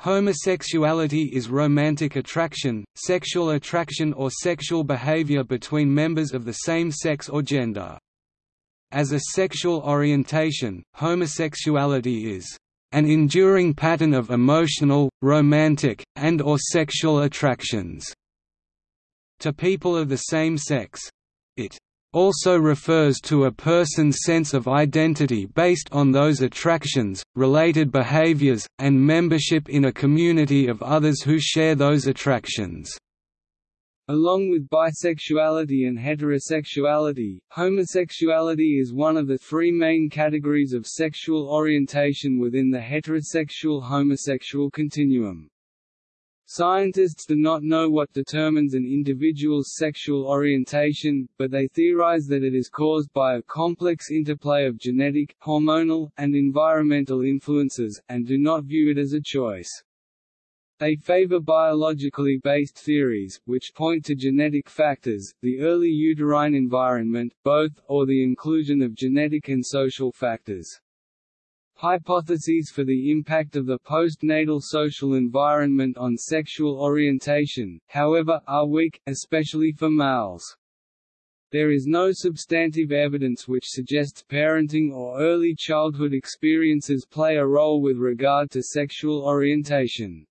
Homosexuality is romantic attraction, sexual attraction or sexual behavior between members of the same sex or gender. As a sexual orientation, homosexuality is an enduring pattern of emotional, romantic, and or sexual attractions to people of the same sex. It also refers to a person's sense of identity based on those attractions, related behaviors, and membership in a community of others who share those attractions. Along with bisexuality and heterosexuality, homosexuality is one of the three main categories of sexual orientation within the heterosexual-homosexual continuum. Scientists do not know what determines an individual's sexual orientation, but they theorize that it is caused by a complex interplay of genetic, hormonal, and environmental influences, and do not view it as a choice. They favor biologically based theories, which point to genetic factors, the early uterine environment, both, or the inclusion of genetic and social factors. Hypotheses for the impact of the postnatal social environment on sexual orientation, however, are weak, especially for males. There is no substantive evidence which suggests parenting or early childhood experiences play a role with regard to sexual orientation.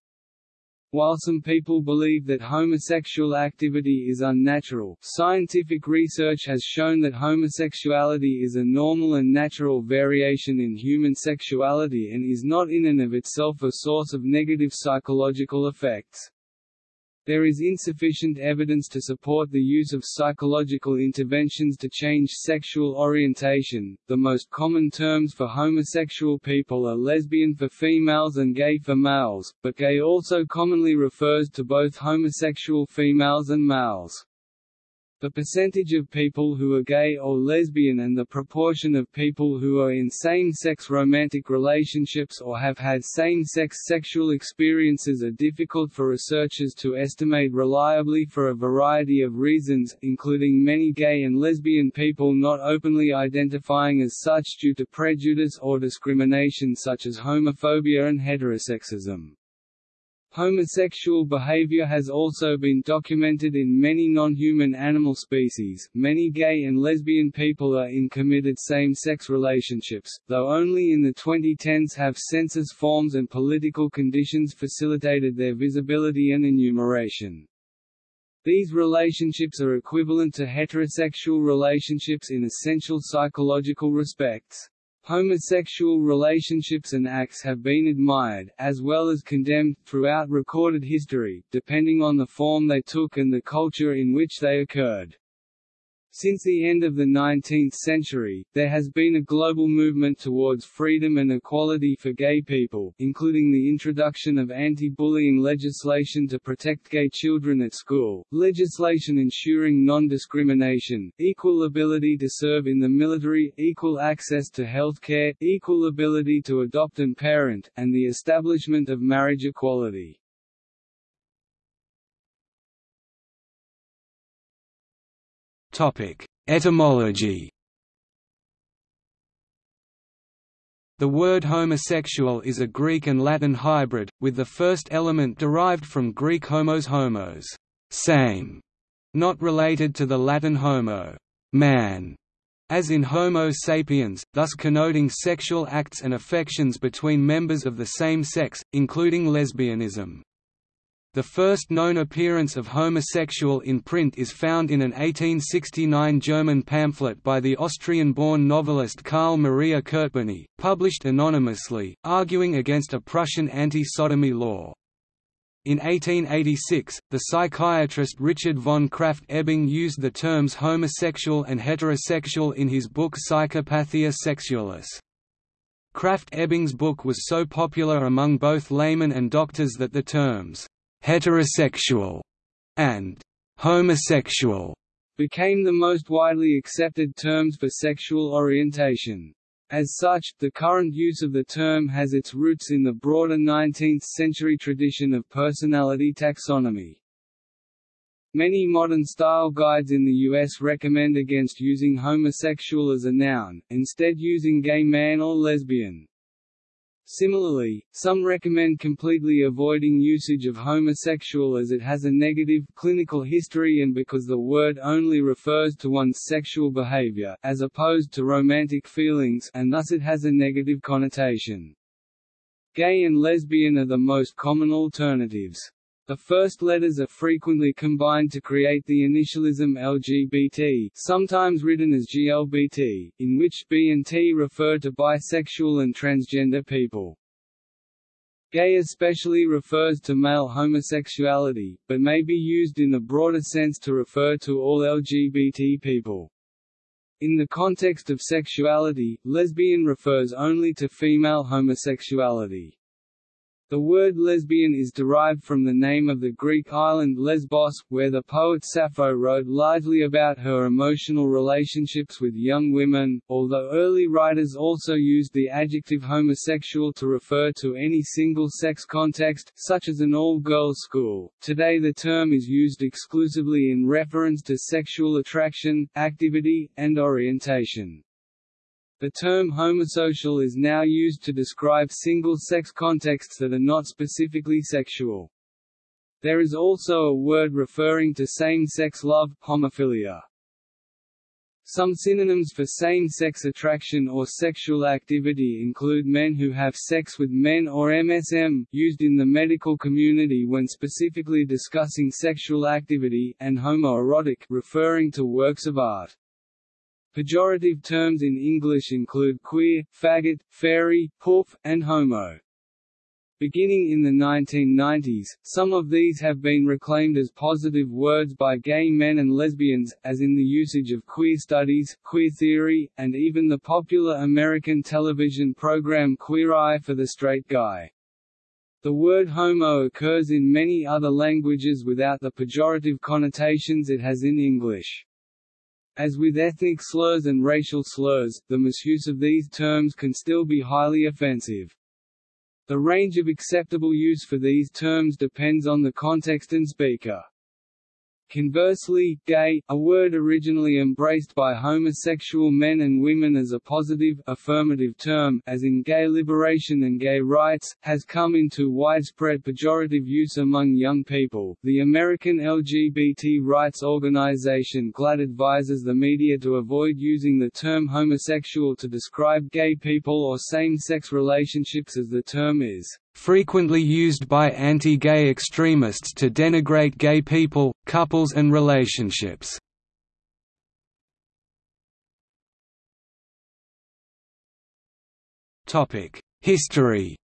While some people believe that homosexual activity is unnatural, scientific research has shown that homosexuality is a normal and natural variation in human sexuality and is not in and of itself a source of negative psychological effects. There is insufficient evidence to support the use of psychological interventions to change sexual orientation. The most common terms for homosexual people are lesbian for females and gay for males, but gay also commonly refers to both homosexual females and males. The percentage of people who are gay or lesbian and the proportion of people who are in same-sex romantic relationships or have had same-sex sexual experiences are difficult for researchers to estimate reliably for a variety of reasons, including many gay and lesbian people not openly identifying as such due to prejudice or discrimination such as homophobia and heterosexism. Homosexual behavior has also been documented in many non-human animal species. Many gay and lesbian people are in committed same-sex relationships, though only in the 2010s have census forms and political conditions facilitated their visibility and enumeration. These relationships are equivalent to heterosexual relationships in essential psychological respects. Homosexual relationships and acts have been admired, as well as condemned, throughout recorded history, depending on the form they took and the culture in which they occurred. Since the end of the 19th century, there has been a global movement towards freedom and equality for gay people, including the introduction of anti-bullying legislation to protect gay children at school, legislation ensuring non-discrimination, equal ability to serve in the military, equal access to health care, equal ability to adopt and parent, and the establishment of marriage equality. Etymology. The word homosexual is a Greek and Latin hybrid, with the first element derived from Greek homos homos, same, not related to the Latin homo, man, as in Homo sapiens, thus connoting sexual acts and affections between members of the same sex, including lesbianism. The first known appearance of homosexual in print is found in an 1869 German pamphlet by the Austrian-born novelist Karl Maria Kertbeny, published anonymously, arguing against a Prussian anti-sodomy law. In 1886, the psychiatrist Richard von Krafft-Ebing used the terms homosexual and heterosexual in his book Psychopathia Sexualis. Krafft-Ebing's book was so popular among both laymen and doctors that the terms heterosexual, and homosexual became the most widely accepted terms for sexual orientation. As such, the current use of the term has its roots in the broader 19th-century tradition of personality taxonomy. Many modern style guides in the U.S. recommend against using homosexual as a noun, instead using gay man or lesbian. Similarly, some recommend completely avoiding usage of homosexual as it has a negative, clinical history and because the word only refers to one's sexual behavior, as opposed to romantic feelings and thus it has a negative connotation. Gay and lesbian are the most common alternatives. The first letters are frequently combined to create the initialism LGBT sometimes written as GLBT, in which B and T refer to bisexual and transgender people. Gay especially refers to male homosexuality, but may be used in a broader sense to refer to all LGBT people. In the context of sexuality, lesbian refers only to female homosexuality. The word lesbian is derived from the name of the Greek island Lesbos, where the poet Sappho wrote largely about her emotional relationships with young women, although early writers also used the adjective homosexual to refer to any single-sex context, such as an all-girls school. Today the term is used exclusively in reference to sexual attraction, activity, and orientation. The term homosocial is now used to describe single-sex contexts that are not specifically sexual. There is also a word referring to same-sex love, homophilia. Some synonyms for same-sex attraction or sexual activity include men who have sex with men or MSM, used in the medical community when specifically discussing sexual activity, and homoerotic referring to works of art. Pejorative terms in English include queer, faggot, fairy, poof, and homo. Beginning in the 1990s, some of these have been reclaimed as positive words by gay men and lesbians, as in the usage of queer studies, queer theory, and even the popular American television program Queer Eye for the Straight Guy. The word homo occurs in many other languages without the pejorative connotations it has in English. As with ethnic slurs and racial slurs, the misuse of these terms can still be highly offensive. The range of acceptable use for these terms depends on the context and speaker. Conversely, gay, a word originally embraced by homosexual men and women as a positive, affirmative term as in gay liberation and gay rights, has come into widespread pejorative use among young people. The American LGBT rights organization GLAAD advises the media to avoid using the term homosexual to describe gay people or same-sex relationships as the term is frequently used by anti-gay extremists to denigrate gay people, couples and relationships. History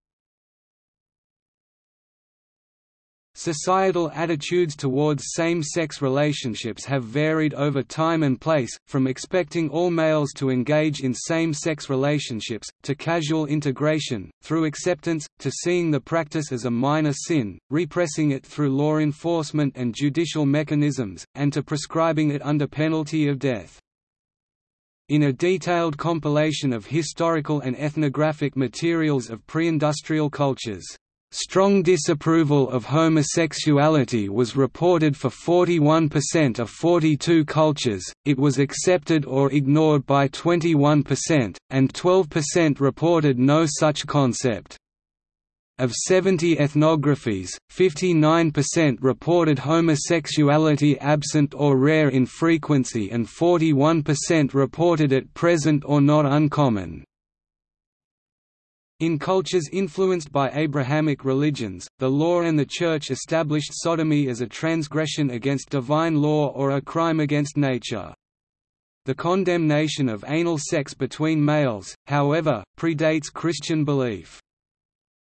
Societal attitudes towards same-sex relationships have varied over time and place, from expecting all males to engage in same-sex relationships, to casual integration, through acceptance, to seeing the practice as a minor sin, repressing it through law enforcement and judicial mechanisms, and to prescribing it under penalty of death. In a detailed compilation of historical and ethnographic materials of pre-industrial cultures Strong disapproval of homosexuality was reported for 41% of 42 cultures, it was accepted or ignored by 21%, and 12% reported no such concept. Of 70 ethnographies, 59% reported homosexuality absent or rare in frequency and 41% reported it present or not uncommon. In cultures influenced by Abrahamic religions, the law and the Church established sodomy as a transgression against divine law or a crime against nature. The condemnation of anal sex between males, however, predates Christian belief.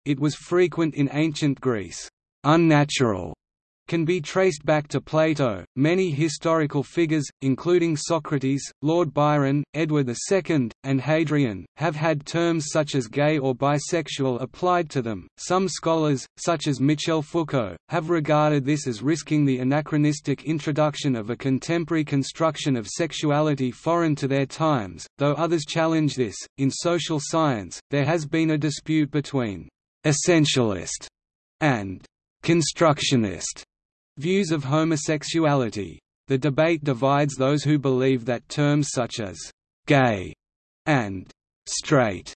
It was frequent in ancient Greece. Unnatural can be traced back to Plato. Many historical figures, including Socrates, Lord Byron, Edward II, and Hadrian, have had terms such as gay or bisexual applied to them. Some scholars, such as Michel Foucault, have regarded this as risking the anachronistic introduction of a contemporary construction of sexuality foreign to their times, though others challenge this. In social science, there has been a dispute between essentialist and constructionist Views of homosexuality. The debate divides those who believe that terms such as «gay» and «straight»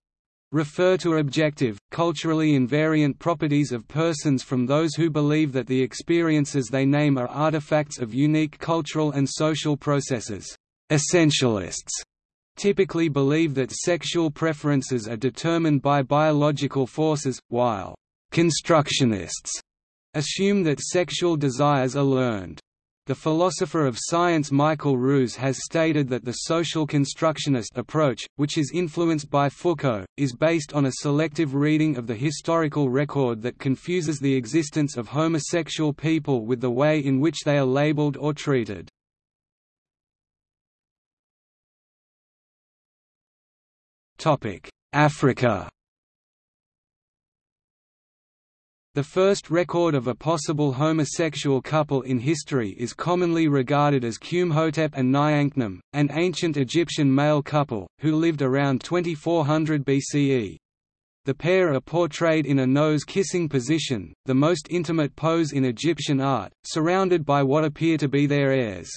refer to objective, culturally invariant properties of persons from those who believe that the experiences they name are artifacts of unique cultural and social processes. Essentialists typically believe that sexual preferences are determined by biological forces, while constructionists assume that sexual desires are learned. The philosopher of science Michael Ruse has stated that the social constructionist approach, which is influenced by Foucault, is based on a selective reading of the historical record that confuses the existence of homosexual people with the way in which they are labeled or treated. Africa The first record of a possible homosexual couple in history is commonly regarded as Khnumhotep and Niankhkhnum, an ancient Egyptian male couple, who lived around 2400 BCE. The pair are portrayed in a nose-kissing position, the most intimate pose in Egyptian art, surrounded by what appear to be their heirs.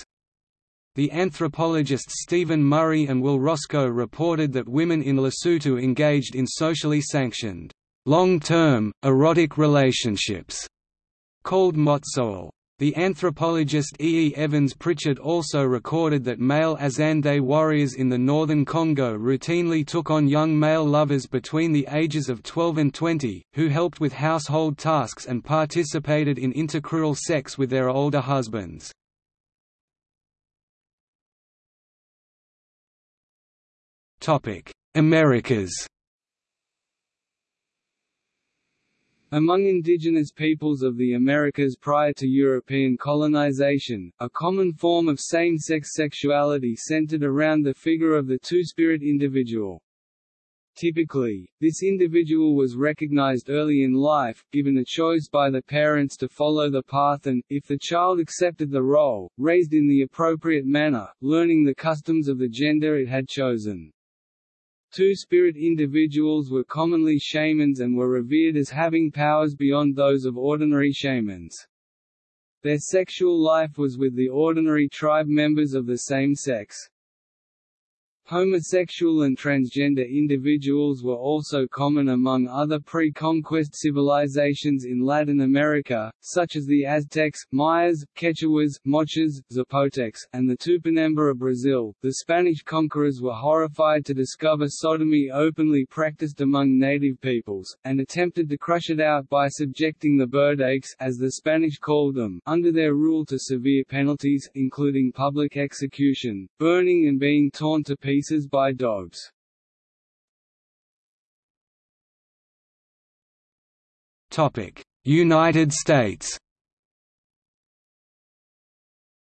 The anthropologists Stephen Murray and Will Roscoe reported that women in Lesotho engaged in socially sanctioned long-term, erotic relationships, called motsoalle. The anthropologist E. E. Evans Pritchard also recorded that male Azande warriors in the northern Congo routinely took on young male lovers between the ages of 12 and 20, who helped with household tasks and participated in intercrural sex with their older husbands. Americas Among indigenous peoples of the Americas prior to European colonization, a common form of same-sex sexuality centered around the figure of the two-spirit individual. Typically, this individual was recognized early in life, given a choice by the parents to follow the path and, if the child accepted the role, raised in the appropriate manner, learning the customs of the gender it had chosen. Two-spirit individuals were commonly shamans and were revered as having powers beyond those of ordinary shamans. Their sexual life was with the ordinary tribe members of the same sex. Homosexual and transgender individuals were also common among other pre-conquest civilizations in Latin America, such as the Aztecs, Mayas, Quechuas, Moches, Zapotecs, and the Tupinamba of Brazil. The Spanish conquerors were horrified to discover sodomy openly practiced among native peoples, and attempted to crush it out by subjecting the Berdaches, as the Spanish called them, under their rule to severe penalties, including public execution, burning and being torn to pieces by dogs. United States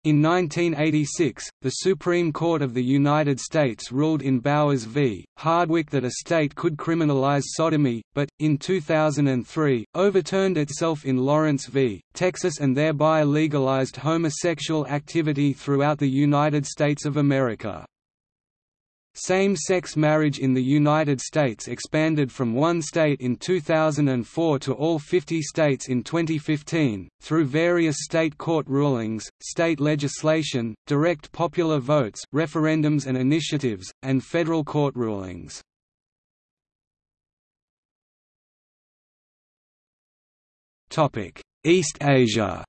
In 1986, the Supreme Court of the United States ruled in Bowers v. Hardwick that a state could criminalize sodomy, but, in 2003, overturned itself in Lawrence v. Texas and thereby legalized homosexual activity throughout the United States of America. Same-sex marriage in the United States expanded from one state in 2004 to all 50 states in 2015, through various state court rulings, state legislation, direct popular votes referendums and initiatives, and federal court rulings. East Asia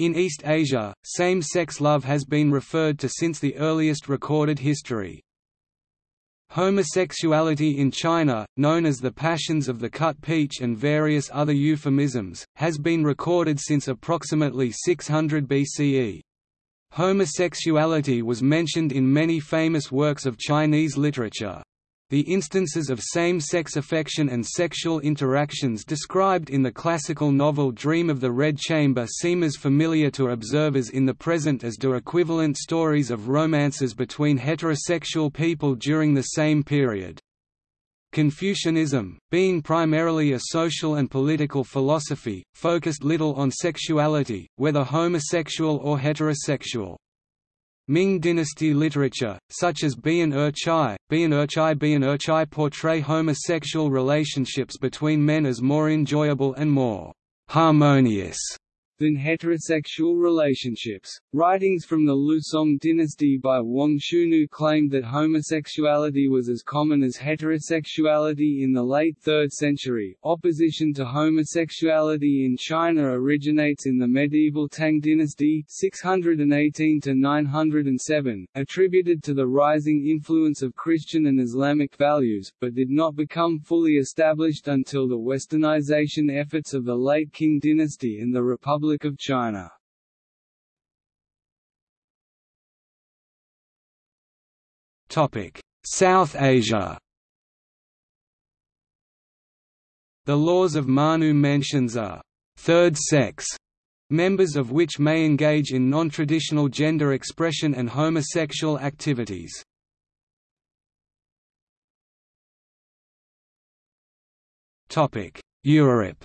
In East Asia, same-sex love has been referred to since the earliest recorded history. Homosexuality in China, known as the passions of the cut peach and various other euphemisms, has been recorded since approximately 600 BCE. Homosexuality was mentioned in many famous works of Chinese literature. The instances of same-sex affection and sexual interactions described in the classical novel Dream of the Red Chamber seem as familiar to observers in the present as do equivalent stories of romances between heterosexual people during the same period. Confucianism, being primarily a social and political philosophy, focused little on sexuality, whether homosexual or heterosexual. Ming dynasty literature, such as Bian Er Chai, Bian Er Chai Bian Er Chai portray homosexual relationships between men as more enjoyable and more harmonious than heterosexual relationships. Writings from the Liu Song dynasty by Wang Shunu claimed that homosexuality was as common as heterosexuality in the late 3rd century. Opposition to homosexuality in China originates in the medieval Tang dynasty 618 to 907, attributed to the rising influence of Christian and Islamic values, but did not become fully established until the westernization efforts of the late Qing dynasty and the Republic Republic of China. Topic: South Asia. The laws of Manu mentions a third sex, members of which may engage in non-traditional gender expression and homosexual activities. Topic: Europe.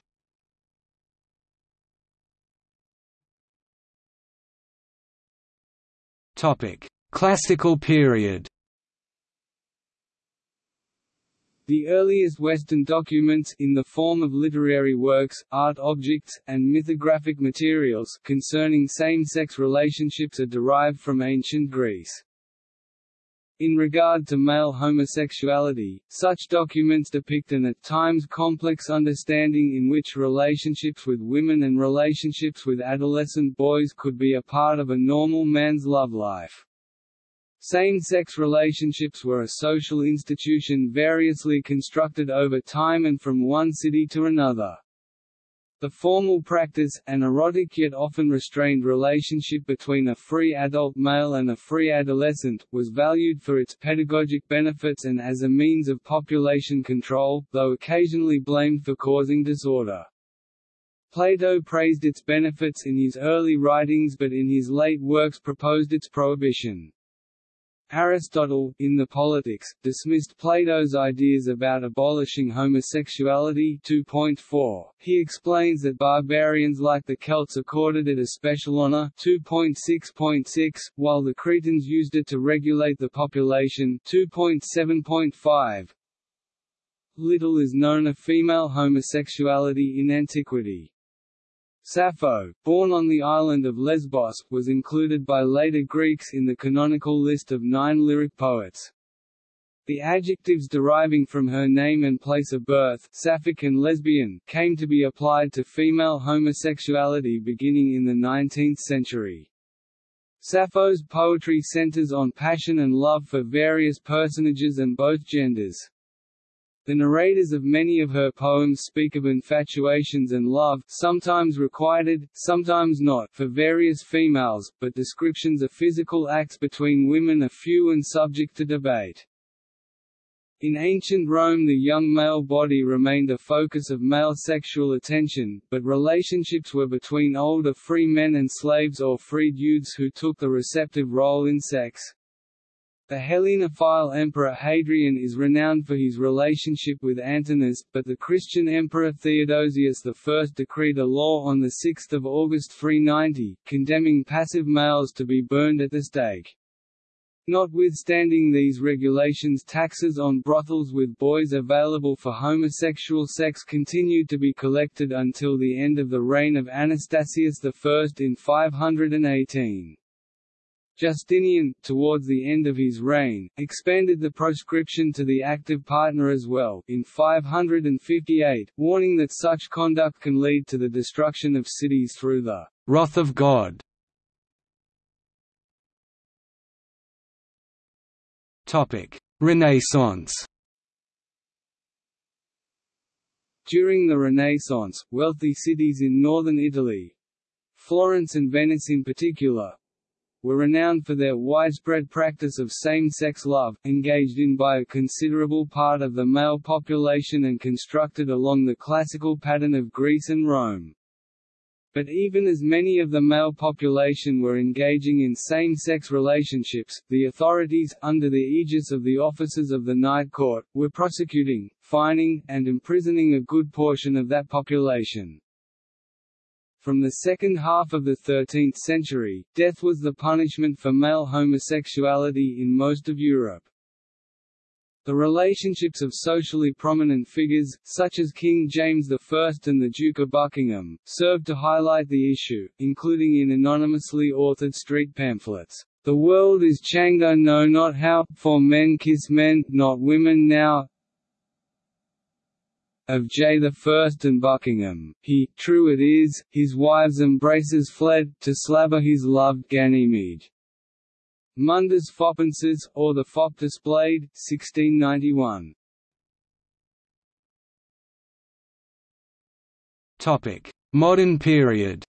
Topic: Classical period. The earliest Western documents in the form of literary works, art objects, and mythographic materials concerning same-sex relationships are derived from ancient Greece. In regard to male homosexuality, such documents depict an at times complex understanding in which relationships with women and relationships with adolescent boys could be a part of a normal man's love life. Same-sex relationships were a social institution variously constructed over time and from one city to another. The formal practice, an erotic yet often restrained relationship between a free adult male and a free adolescent, was valued for its pedagogic benefits and as a means of population control, though occasionally blamed for causing disorder. Plato praised its benefits in his early writings but in his late works proposed its prohibition. Aristotle, in the Politics, dismissed Plato's ideas about abolishing homosexuality 2.4. He explains that barbarians like the Celts accorded it a special honor 2.6.6, while the Cretans used it to regulate the population 2.7.5. Little is known of female homosexuality in antiquity. Sappho, born on the island of Lesbos, was included by later Greeks in the canonical list of nine lyric poets. The adjectives deriving from her name and place of birth sapphic and lesbian came to be applied to female homosexuality beginning in the 19th century. Sappho's poetry centers on passion and love for various personages and both genders. The narrators of many of her poems speak of infatuations and love sometimes requited, sometimes not for various females, but descriptions of physical acts between women are few and subject to debate. In ancient Rome the young male body remained a focus of male sexual attention, but relationships were between older free men and slaves or freed youths who took the receptive role in sex. The Hellenophile emperor Hadrian is renowned for his relationship with Antinous, but the Christian emperor Theodosius I decreed a law on 6 August 390, condemning passive males to be burned at the stake. Notwithstanding these regulations taxes on brothels with boys available for homosexual sex continued to be collected until the end of the reign of Anastasius I in 518. Justinian, towards the end of his reign, expanded the proscription to the active partner as well, in 558, warning that such conduct can lead to the destruction of cities through the «wrath of God». Renaissance. During the Renaissance, wealthy cities in northern Italy—Florence and Venice in particular, were renowned for their widespread practice of same-sex love, engaged in by a considerable part of the male population and constructed along the classical pattern of Greece and Rome. But even as many of the male population were engaging in same-sex relationships, the authorities, under the aegis of the officers of the Night Court, were prosecuting, fining, and imprisoning a good portion of that population. From the second half of the 13th century, death was the punishment for male homosexuality in most of Europe. The relationships of socially prominent figures, such as King James I and the Duke of Buckingham, served to highlight the issue, including in anonymously authored street pamphlets. The world is changa no not how, for men kiss men, not women now, of J First and Buckingham, he, true it is, his wives' embraces fled, to slabber his loved Ganymede. Mundus Foppensis, or the Fop displayed, 1691. Topic: Modern period.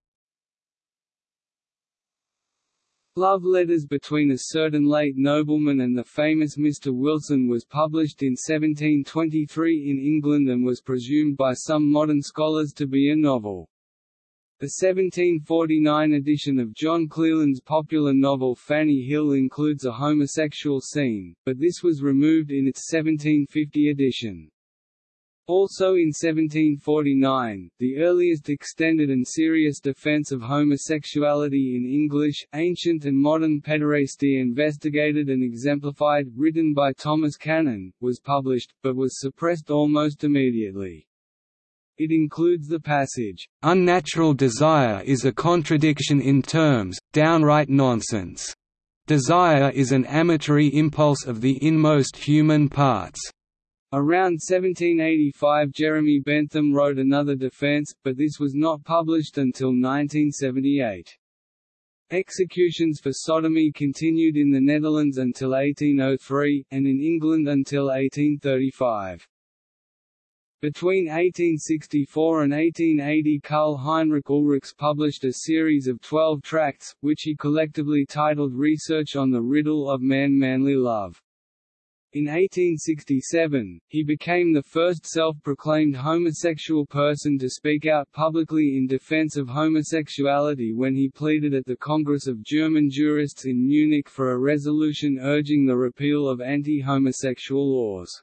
Love Letters between a certain late nobleman and the famous Mr. Wilson was published in 1723 in England and was presumed by some modern scholars to be a novel. The 1749 edition of John Cleland's popular novel Fanny Hill includes a homosexual scene, but this was removed in its 1750 edition. Also in 1749, the earliest extended and serious defense of homosexuality in English, ancient and modern pederasty investigated and exemplified, written by Thomas Cannon, was published, but was suppressed almost immediately. It includes the passage, "...unnatural desire is a contradiction in terms, downright nonsense. Desire is an amatory impulse of the inmost human parts." Around 1785 Jeremy Bentham wrote another defense, but this was not published until 1978. Executions for sodomy continued in the Netherlands until 1803, and in England until 1835. Between 1864 and 1880 Karl Heinrich Ulrichs published a series of twelve tracts, which he collectively titled Research on the Riddle of Man-Manly Love. In 1867, he became the first self-proclaimed homosexual person to speak out publicly in defense of homosexuality when he pleaded at the Congress of German Jurists in Munich for a resolution urging the repeal of anti-homosexual laws.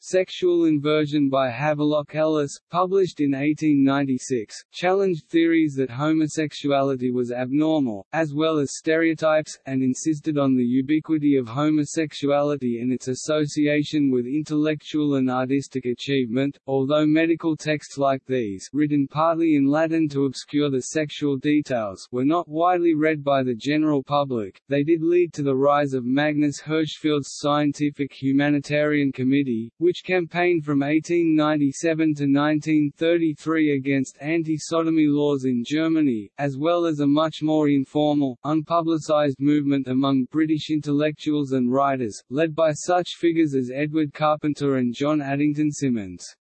Sexual Inversion by Havelock Ellis, published in 1896, challenged theories that homosexuality was abnormal, as well as stereotypes, and insisted on the ubiquity of homosexuality and its association with intellectual and artistic achievement. Although medical texts like these, written partly in Latin to obscure the sexual details, were not widely read by the general public, they did lead to the rise of Magnus Hirschfeld's Scientific Humanitarian Committee, which campaigned from 1897 to 1933 against anti-sodomy laws in Germany, as well as a much more informal, unpublicized movement among British intellectuals and writers, led by such figures as Edward Carpenter and John Addington Symonds.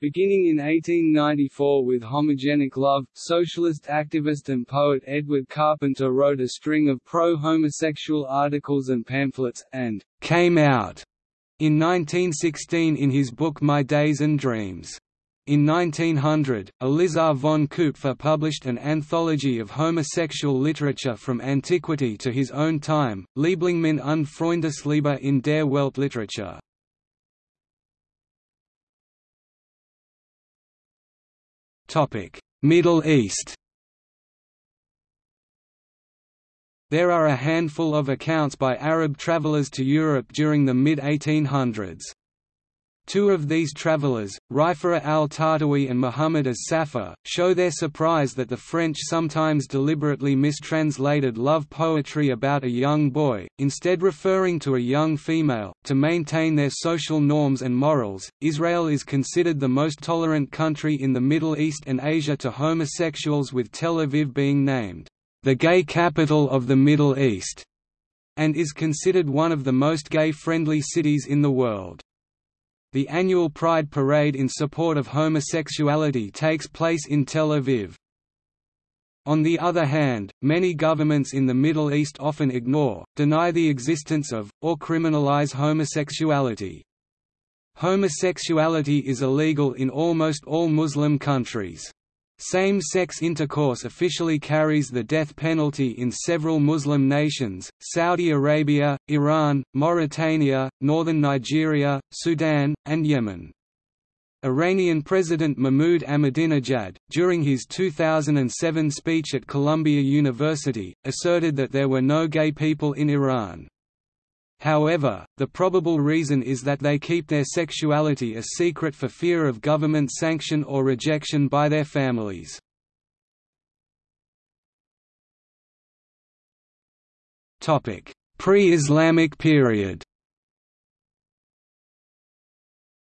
Beginning in 1894 with Homogenic Love, socialist activist and poet Edward Carpenter wrote a string of pro-homosexual articles and pamphlets, and «came out» in 1916 in his book My Days and Dreams. In 1900, Elisar von Kupffer published an anthology of homosexual literature from antiquity to his own time, Lieblingminne und Freundesliebe in der Weltliteratur. Middle East There are a handful of accounts by Arab travelers to Europe during the mid-1800s. Two of these travelers, Rifa'a al-Tahtawi and Muhammad as-Safar, show their surprise that the French sometimes deliberately mistranslated love poetry about a young boy, instead referring to a young female, to maintain their social norms and morals. Israel is considered the most tolerant country in the Middle East and Asia to homosexuals with Tel Aviv being named the gay capital of the Middle East, and is considered one of the most gay-friendly cities in the world. The annual Pride Parade in support of homosexuality takes place in Tel Aviv. On the other hand, many governments in the Middle East often ignore, deny the existence of, or criminalize homosexuality. Homosexuality is illegal in almost all Muslim countries. Same-sex intercourse officially carries the death penalty in several Muslim nations, Saudi Arabia, Iran, Mauritania, northern Nigeria, Sudan, and Yemen. Iranian President Mahmoud Ahmadinejad, during his 2007 speech at Columbia University, asserted that there were no gay people in Iran. However, the probable reason is that they keep their sexuality a secret for fear of government sanction or rejection by their families. Pre-Islamic period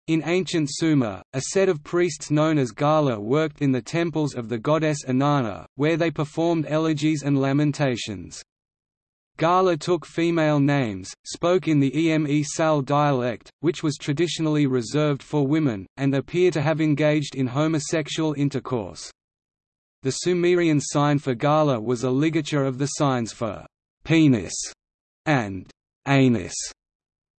in ancient Sumer, a set of priests known as Gala worked in the temples of the goddess Inanna, where they performed elegies and lamentations. Gala took female names, spoke in the Eme Sal dialect, which was traditionally reserved for women, and appear to have engaged in homosexual intercourse. The Sumerian sign for Gala was a ligature of the signs for penis and anus.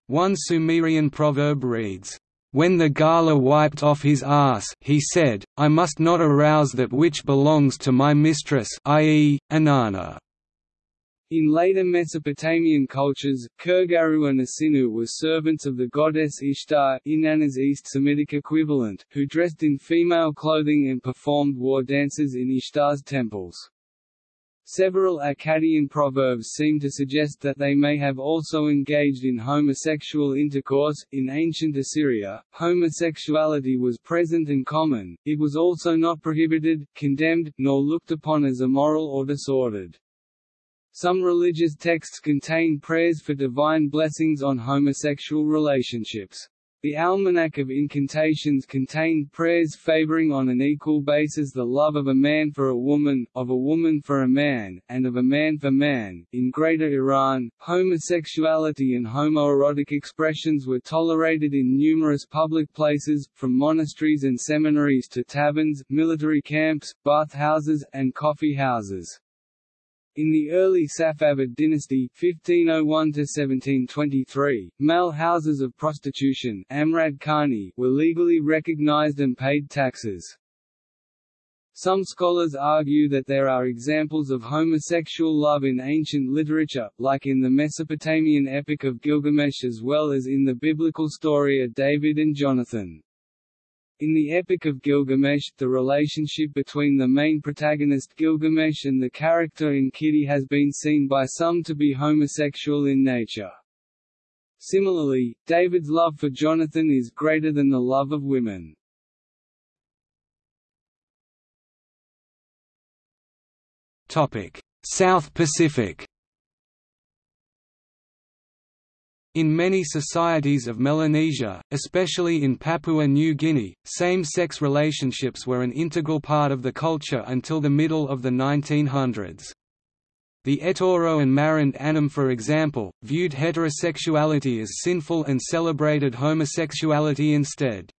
One Sumerian proverb reads, when the Gala wiped off his ass he said, I must not arouse that which belongs to my mistress i.e., Inanna. In later Mesopotamian cultures, Kurgaru and Asinu were servants of the goddess Ishtar Inanna's East Semitic equivalent, who dressed in female clothing and performed war dances in Ishtar's temples. Several Akkadian proverbs seem to suggest that they may have also engaged in homosexual intercourse. In ancient Assyria, homosexuality was present and common, it was also not prohibited, condemned, nor looked upon as immoral or disordered. Some religious texts contain prayers for divine blessings on homosexual relationships. The Almanac of Incantations contained prayers favoring on an equal basis the love of a man for a woman, of a woman for a man, and of a man for man. In Greater Iran, homosexuality and homoerotic expressions were tolerated in numerous public places, from monasteries and seminaries to taverns, military camps, bathhouses, and coffee houses. In the early Safavid dynasty 1501–1723, male houses of prostitution Amrad Khani were legally recognized and paid taxes. Some scholars argue that there are examples of homosexual love in ancient literature, like in the Mesopotamian Epic of Gilgamesh as well as in the biblical story of David and Jonathan. In the Epic of Gilgamesh, the relationship between the main protagonist Gilgamesh and the character Enkidu has been seen by some to be homosexual in nature. Similarly, David's love for Jonathan is greater than the love of women. South Pacific In many societies of Melanesia, especially in Papua New Guinea, same-sex relationships were an integral part of the culture until the middle of the 1900s. The Etoro and Marind Anim for example, viewed heterosexuality as sinful and celebrated homosexuality instead.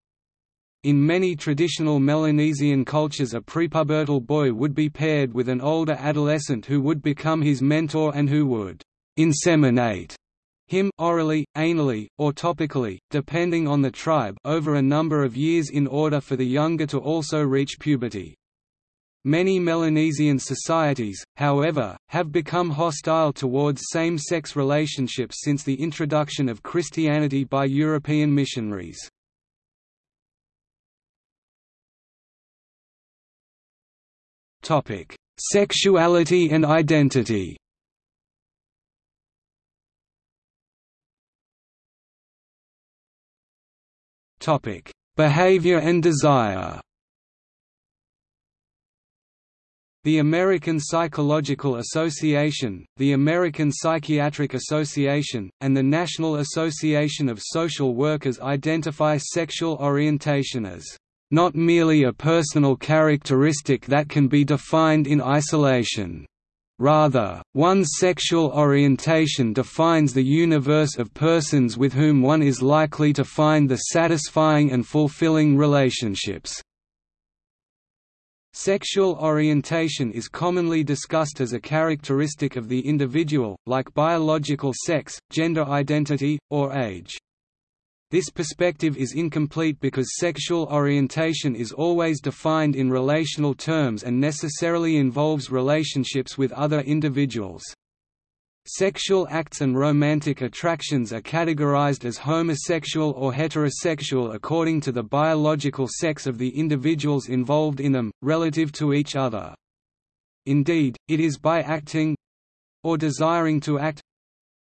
In many traditional Melanesian cultures a prepubertal boy would be paired with an older adolescent who would become his mentor and who would «inseminate» him orally, anally, or topically, depending on the tribe over a number of years in order for the younger to also reach puberty. Many Melanesian societies, however, have become hostile towards same-sex relationships since the introduction of Christianity by European missionaries. Sexuality and identity Topic: Behavior and desire. The American Psychological Association, the American Psychiatric Association, and the National Association of Social Workers identify sexual orientation as not merely a personal characteristic that can be defined in isolation. Rather, one's sexual orientation defines the universe of persons with whom one is likely to find the satisfying and fulfilling relationships. Sexual orientation is commonly discussed as a characteristic of the individual, like biological sex, gender identity, or age. This perspective is incomplete because sexual orientation is always defined in relational terms and necessarily involves relationships with other individuals. Sexual acts and romantic attractions are categorized as homosexual or heterosexual according to the biological sex of the individuals involved in them, relative to each other. Indeed, it is by acting or desiring to act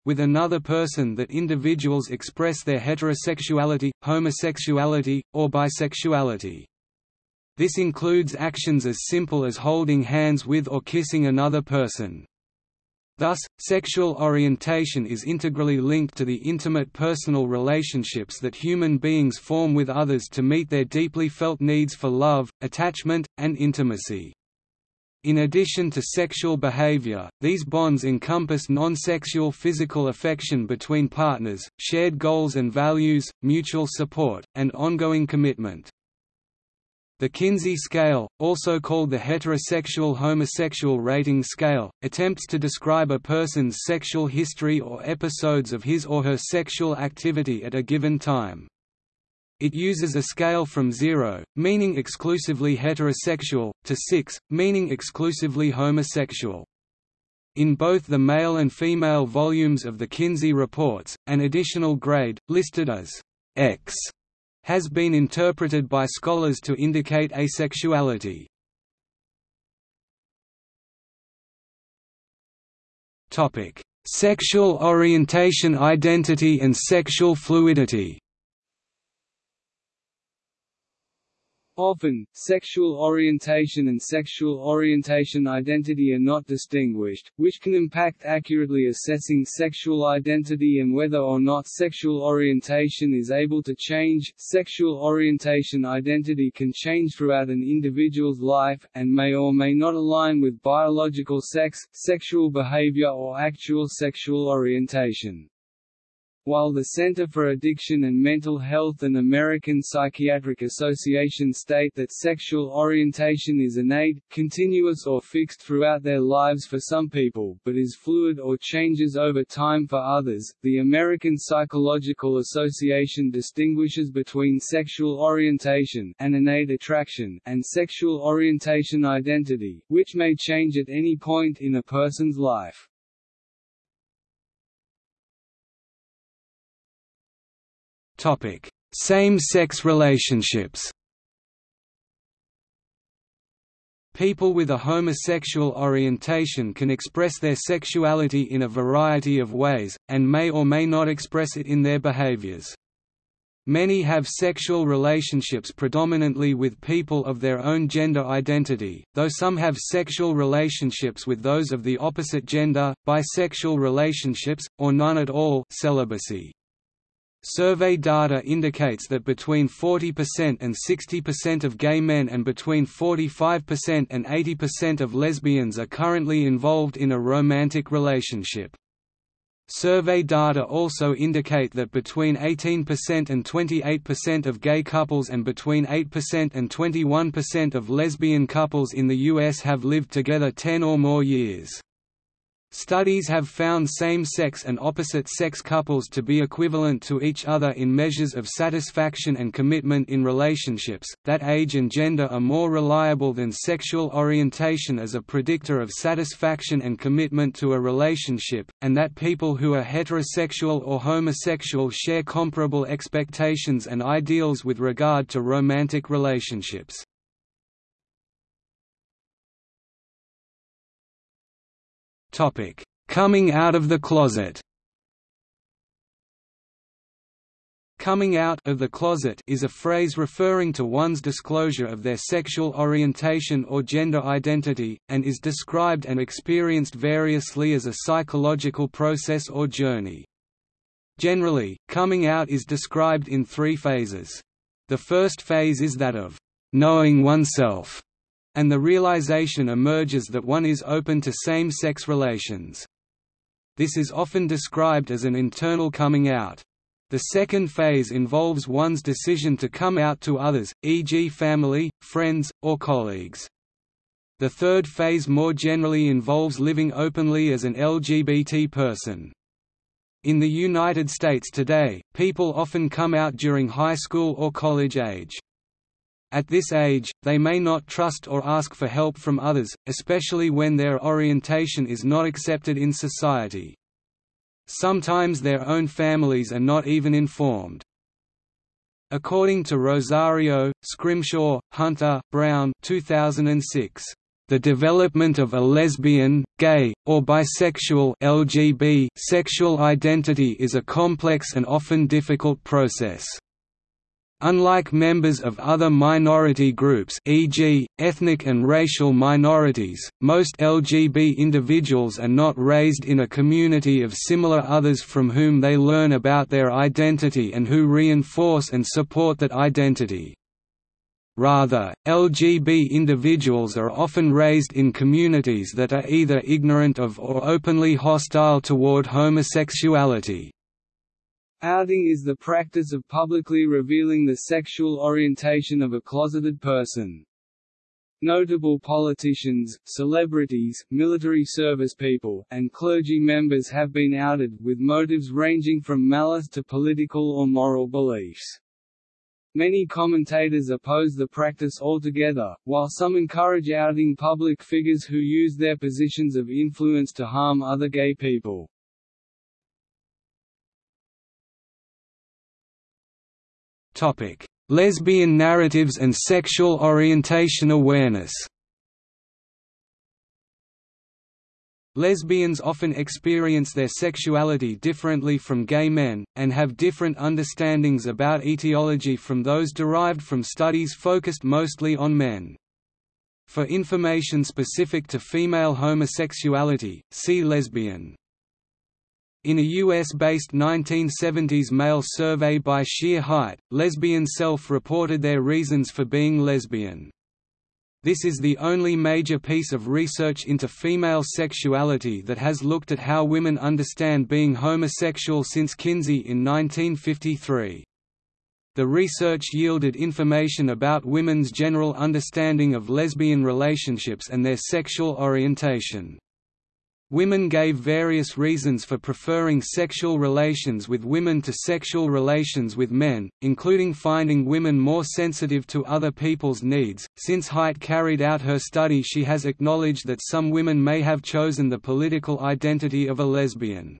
with another person that individuals express their heterosexuality, homosexuality, or bisexuality. This includes actions as simple as holding hands with or kissing another person. Thus, sexual orientation is integrally linked to the intimate personal relationships that human beings form with others to meet their deeply felt needs for love, attachment, and intimacy. In addition to sexual behavior, these bonds encompass non-sexual physical affection between partners, shared goals and values, mutual support, and ongoing commitment. The Kinsey scale, also called the heterosexual-homosexual rating scale, attempts to describe a person's sexual history or episodes of his or her sexual activity at a given time. It uses a scale from 0, meaning exclusively heterosexual, to 6, meaning exclusively homosexual. In both the male and female volumes of the Kinsey reports, an additional grade, listed as X, has been interpreted by scholars to indicate asexuality. Sexual orientation identity and sexual fluidity Often, sexual orientation and sexual orientation identity are not distinguished, which can impact accurately assessing sexual identity and whether or not sexual orientation is able to change. Sexual orientation identity can change throughout an individual's life, and may or may not align with biological sex, sexual behavior or actual sexual orientation. While the Center for Addiction and Mental Health and American Psychiatric Association state that sexual orientation is innate, continuous or fixed throughout their lives for some people, but is fluid or changes over time for others, the American Psychological Association distinguishes between sexual orientation and innate attraction and sexual orientation identity, which may change at any point in a person's life. Same-sex relationships People with a homosexual orientation can express their sexuality in a variety of ways, and may or may not express it in their behaviors. Many have sexual relationships predominantly with people of their own gender identity, though some have sexual relationships with those of the opposite gender, bisexual relationships, or none at all celibacy. Survey data indicates that between 40% and 60% of gay men and between 45% and 80% of lesbians are currently involved in a romantic relationship. Survey data also indicate that between 18% and 28% of gay couples and between 8% and 21% of lesbian couples in the U.S. have lived together 10 or more years. Studies have found same-sex and opposite-sex couples to be equivalent to each other in measures of satisfaction and commitment in relationships, that age and gender are more reliable than sexual orientation as a predictor of satisfaction and commitment to a relationship, and that people who are heterosexual or homosexual share comparable expectations and ideals with regard to romantic relationships. Topic: Coming out of the closet. Coming out of the closet is a phrase referring to one's disclosure of their sexual orientation or gender identity, and is described and experienced variously as a psychological process or journey. Generally, coming out is described in three phases. The first phase is that of knowing oneself, and the realization emerges that one is open to same-sex relations. This is often described as an internal coming out. The second phase involves one's decision to come out to others, e.g. family, friends, or colleagues. The third phase more generally involves living openly as an LGBT person. In the United States today, people often come out during high school or college age. At this age, they may not trust or ask for help from others, especially when their orientation is not accepted in society. Sometimes their own families are not even informed. According to Rosario, Schrimshaw, Hunter, Braun 2006, the development of a lesbian, gay, or bisexual LGB sexual identity is a complex and often difficult process. Unlike members of other minority groups e.g., ethnic and racial minorities, most LGB individuals are not raised in a community of similar others from whom they learn about their identity and who reinforce and support that identity. Rather, LGB individuals are often raised in communities that are either ignorant of or openly hostile toward homosexuality. Outing is the practice of publicly revealing the sexual orientation of a closeted person. Notable politicians, celebrities, military service people, and clergy members have been outed, with motives ranging from malice to political or moral beliefs. Many commentators oppose the practice altogether, while some encourage outing public figures who use their positions of influence to harm other gay people. Topic: Lesbian narratives and sexual orientation awareness. Lesbians often experience their sexuality differently from gay men, and have different understandings about etiology from those derived from studies focused mostly on men. For information specific to female homosexuality, see lesbian. In a US-based 1970s mail survey by Shere Hite, lesbian self-reported their reasons for being lesbian. This is the only major piece of research into female sexuality that has looked at how women understand being homosexual since Kinsey in 1953. The research yielded information about women's general understanding of lesbian relationships and their sexual orientation. Women gave various reasons for preferring sexual relations with women to sexual relations with men, including finding women more sensitive to other people's needs. Since Hite carried out her study, she has acknowledged that some women may have chosen the political identity of a lesbian.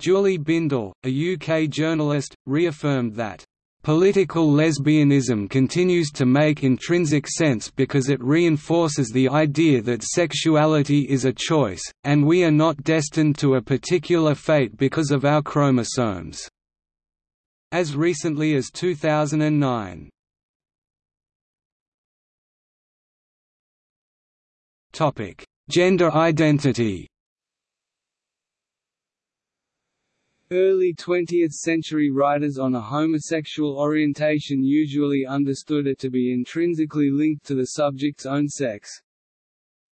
Julie Bindel, a UK journalist, reaffirmed that Political lesbianism continues to make intrinsic sense because it reinforces the idea that sexuality is a choice, and we are not destined to a particular fate because of our chromosomes. As recently as 2009. Gender identity Early 20th-century writers on a homosexual orientation usually understood it to be intrinsically linked to the subject's own sex.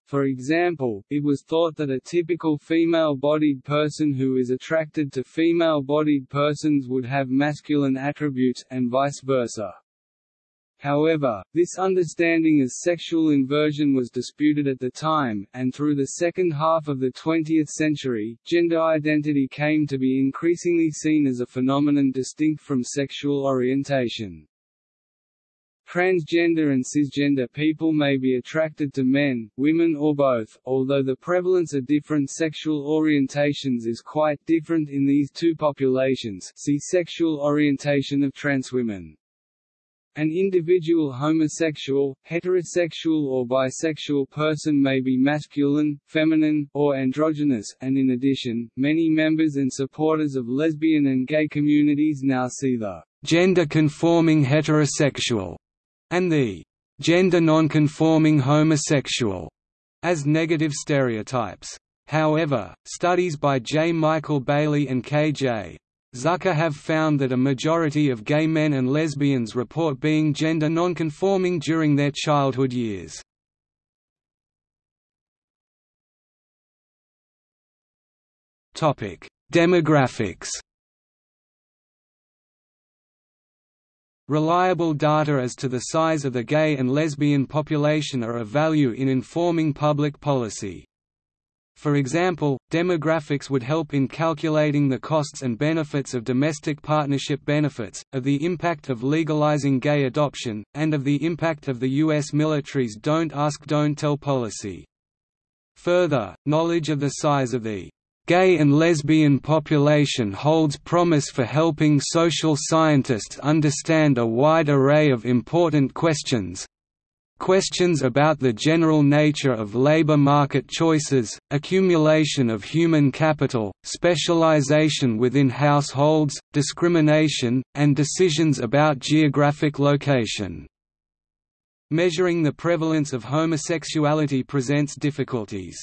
For example, it was thought that a typical female-bodied person who is attracted to female-bodied persons would have masculine attributes, and vice versa. However, this understanding as sexual inversion was disputed at the time, and through the second half of the 20th century, gender identity came to be increasingly seen as a phenomenon distinct from sexual orientation. Transgender and cisgender people may be attracted to men, women or both, although the prevalence of different sexual orientations is quite different in these two populations see sexual orientation of trans women. An individual homosexual, heterosexual or bisexual person may be masculine, feminine, or androgynous, and in addition, many members and supporters of lesbian and gay communities now see the gender-conforming heterosexual and the gender non-conforming homosexual as negative stereotypes. However, studies by J. Michael Bailey and K.J. Zucker have found that a majority of gay men and lesbians report being gender nonconforming during their childhood years. Demographics Reliable data as to the size of the gay and lesbian population are of value in informing public policy. For example, demographics would help in calculating the costs and benefits of domestic partnership benefits, of the impact of legalizing gay adoption, and of the impact of the U.S. military's Don't Ask Don't Tell policy. Further, knowledge of the size of the gay and lesbian population holds promise for helping social scientists understand a wide array of important questions, questions about the general nature of labor market choices, accumulation of human capital, specialization within households, discrimination, and decisions about geographic location. Measuring the prevalence of homosexuality presents difficulties.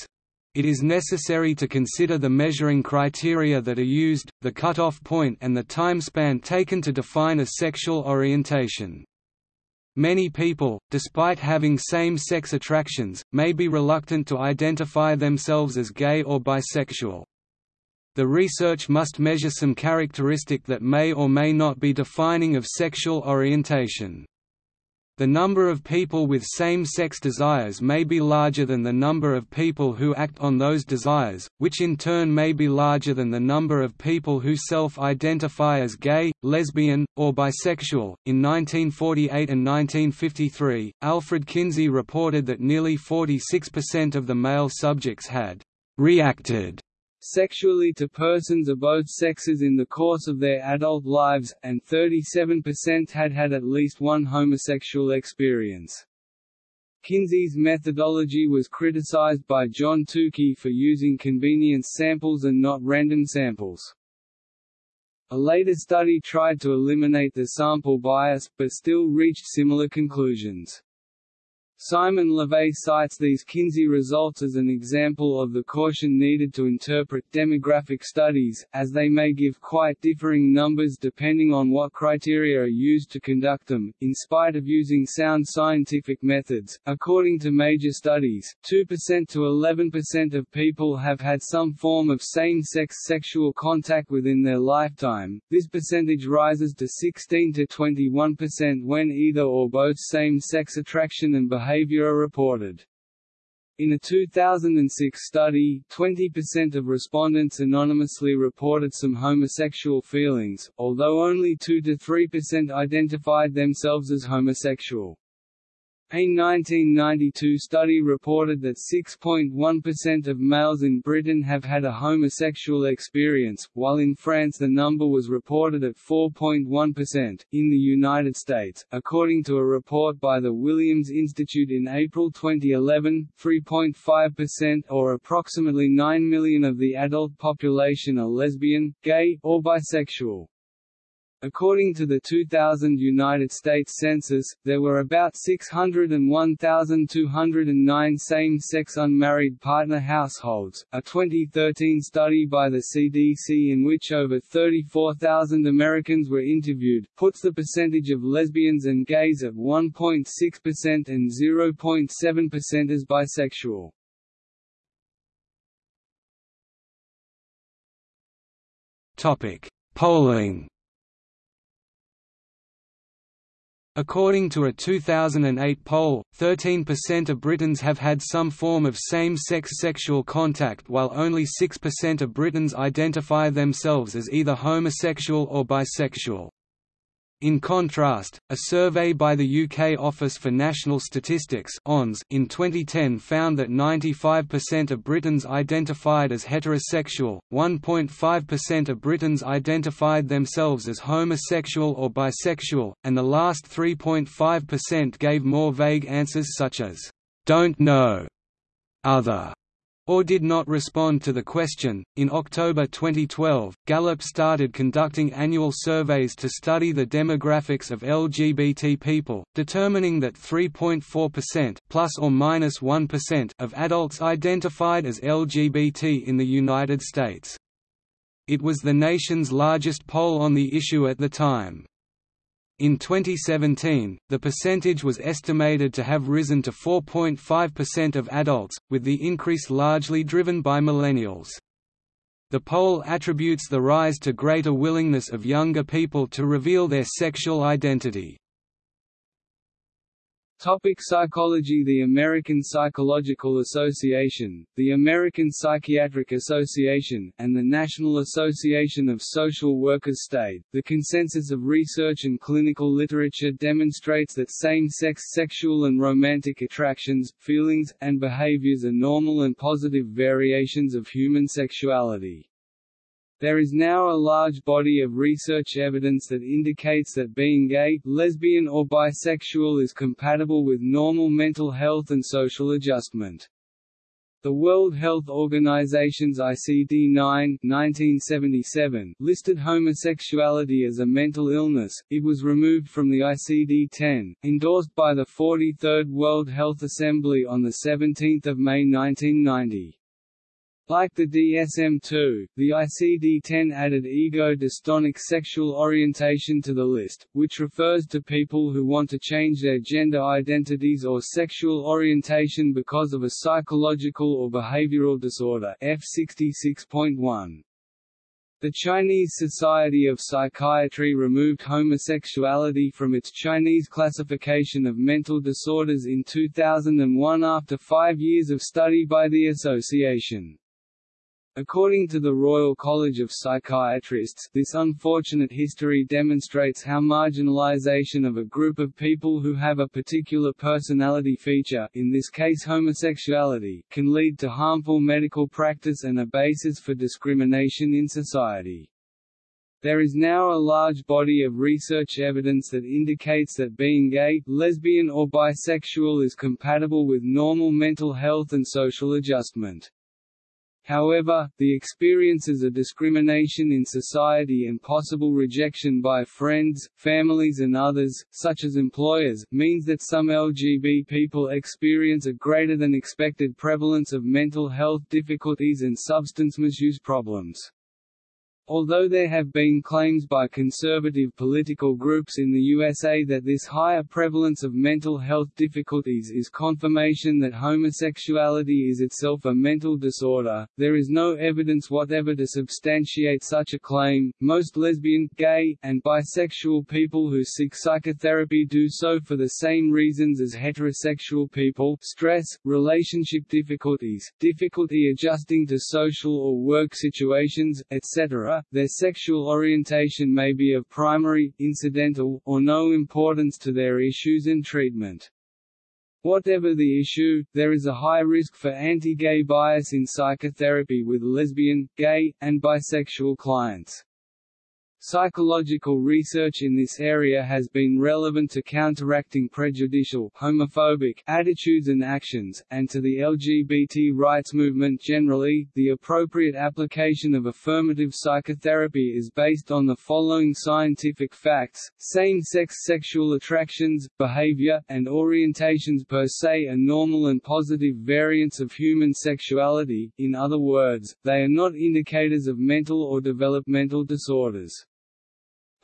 It is necessary to consider the measuring criteria that are used, the cutoff point and the time span taken to define a sexual orientation. Many people, despite having same-sex attractions, may be reluctant to identify themselves as gay or bisexual. The research must measure some characteristic that may or may not be defining of sexual orientation. The number of people with same-sex desires may be larger than the number of people who act on those desires, which in turn may be larger than the number of people who self-identify as gay, lesbian, or bisexual. In 1948 and 1953, Alfred Kinsey reported that nearly 46% of the male subjects had reacted sexually to persons of both sexes in the course of their adult lives, and 37% had had at least one homosexual experience. Kinsey's methodology was criticized by John Tukey for using convenience samples and not random samples. A later study tried to eliminate the sample bias, but still reached similar conclusions. Simon LeVay cites these Kinsey results as an example of the caution needed to interpret demographic studies, as they may give quite differing numbers depending on what criteria are used to conduct them, in spite of using sound scientific methods. According to major studies, 2% to 11% of people have had some form of same-sex sexual contact within their lifetime. This percentage rises to 16 to 21% when either or both same-sex attraction and behavior behavior are reported. In a 2006 study, 20% of respondents anonymously reported some homosexual feelings, although only 2–3% identified themselves as homosexual. A 1992 study reported that 6.1% of males in Britain have had a homosexual experience, while in France the number was reported at 4.1%. In the United States, according to a report by the Williams Institute in April 2011, 3.5% or approximately 9 million of the adult population are lesbian, gay, or bisexual. According to the 2000 United States Census, there were about 601,209 same-sex unmarried partner households. A 2013 study by the CDC in which over 34,000 Americans were interviewed, puts the percentage of lesbians and gays at 1.6% and 0.7% as bisexual. Polling According to a 2008 poll, 13% of Britons have had some form of same-sex sexual contact while only 6% of Britons identify themselves as either homosexual or bisexual. In contrast, a survey by the UK Office for National Statistics in 2010 found that 95% of Britons identified as heterosexual, 1.5% of Britons identified themselves as homosexual or bisexual, and the last 3.5% gave more vague answers such as, "'don't know'", "'other' or did not respond to the question. In October 2012, Gallup started conducting annual surveys to study the demographics of LGBT people, determining that 3.4% plus or minus 1 of adults identified as LGBT in the United States. It was the nation's largest poll on the issue at the time. In 2017, the percentage was estimated to have risen to 4.5% of adults, with the increase largely driven by millennials. The poll attributes the rise to greater willingness of younger people to reveal their sexual identity. Topic psychology The American Psychological Association, the American Psychiatric Association, and the National Association of Social Workers state, the consensus of research and clinical literature demonstrates that same-sex sexual and romantic attractions, feelings, and behaviors are normal and positive variations of human sexuality. There is now a large body of research evidence that indicates that being gay, lesbian or bisexual is compatible with normal mental health and social adjustment. The World Health Organization's ICD-9 1977 listed homosexuality as a mental illness. It was removed from the ICD-10, endorsed by the 43rd World Health Assembly on the 17th of May 1990. Like the DSM-2, the ICD-10 added ego-dystonic sexual orientation to the list, which refers to people who want to change their gender identities or sexual orientation because of a psychological or behavioral disorder F66.1. The Chinese Society of Psychiatry removed homosexuality from its Chinese classification of mental disorders in 2001 after five years of study by the association. According to the Royal College of Psychiatrists, this unfortunate history demonstrates how marginalization of a group of people who have a particular personality feature in this case homosexuality can lead to harmful medical practice and a basis for discrimination in society. There is now a large body of research evidence that indicates that being gay, lesbian or bisexual is compatible with normal mental health and social adjustment. However, the experiences of discrimination in society and possible rejection by friends, families and others, such as employers, means that some LGB people experience a greater than expected prevalence of mental health difficulties and substance misuse problems. Although there have been claims by conservative political groups in the USA that this higher prevalence of mental health difficulties is confirmation that homosexuality is itself a mental disorder, there is no evidence whatever to substantiate such a claim. Most lesbian, gay, and bisexual people who seek psychotherapy do so for the same reasons as heterosexual people stress, relationship difficulties, difficulty adjusting to social or work situations, etc their sexual orientation may be of primary, incidental, or no importance to their issues and treatment. Whatever the issue, there is a high risk for anti-gay bias in psychotherapy with lesbian, gay, and bisexual clients. Psychological research in this area has been relevant to counteracting prejudicial homophobic attitudes and actions, and to the LGBT rights movement generally. The appropriate application of affirmative psychotherapy is based on the following scientific facts same-sex sexual attractions, behavior, and orientations per se are normal and positive variants of human sexuality, in other words, they are not indicators of mental or developmental disorders.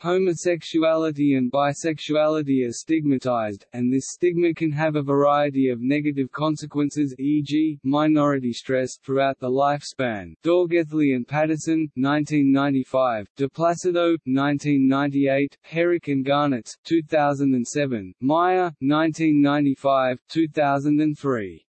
Homosexuality and bisexuality are stigmatized, and this stigma can have a variety of negative consequences e.g., minority stress throughout the lifespan. D'Augelli and Patterson, 1995, DiPlacido, 1998, Herek and Garnets, 2007, Meyer, 1995, 2003.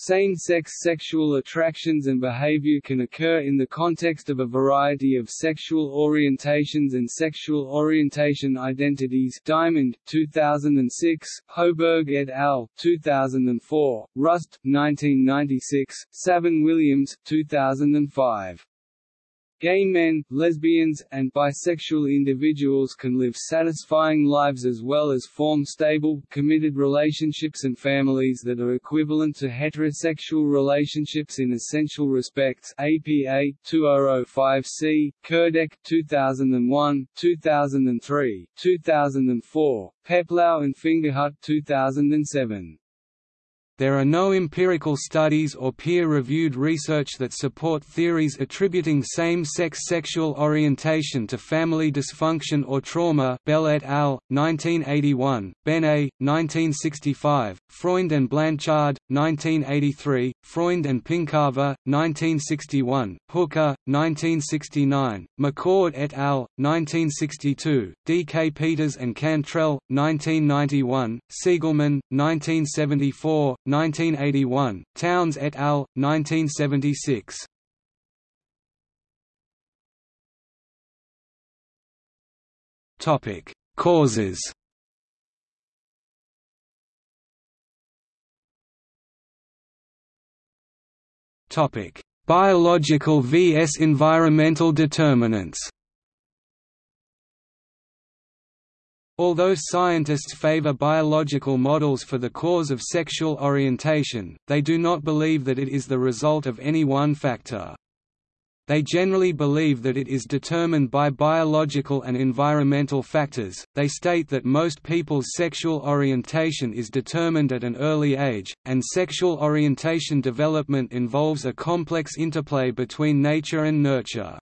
Same-sex sexual attractions and behavior can occur in the context of a variety of sexual orientations and sexual orientation identities Diamond, 2006, Hoburg et al., 2004, Rust, 1996, Savin Williams, 2005. Gay men, lesbians, and bisexual individuals can live satisfying lives as well as form stable, committed relationships and families that are equivalent to heterosexual relationships in essential respects APA 2005C, Kurdek 2001, 2003, 2004, Peplau and Fingerhut 2007. There are no empirical studies or peer-reviewed research that support theories attributing same-sex sexual orientation to family dysfunction or trauma Bell et al., 1981, Bene, 1965, Freund and Blanchard, 1983, Freund and Pinkava, 1961, Hooker, 1969, McCord et al., 1962, D. K. Peters and Cantrell, 1991, Siegelman, 1974, 1981, Townes et al., 1976. Topic: Causes. Topic: Biological vs environmental determinants Although scientists favor biological models for the cause of sexual orientation, they do not believe that it is the result of any one factor. They generally believe that it is determined by biological and environmental factors. They state that most people's sexual orientation is determined at an early age, and sexual orientation development involves a complex interplay between nature and nurture.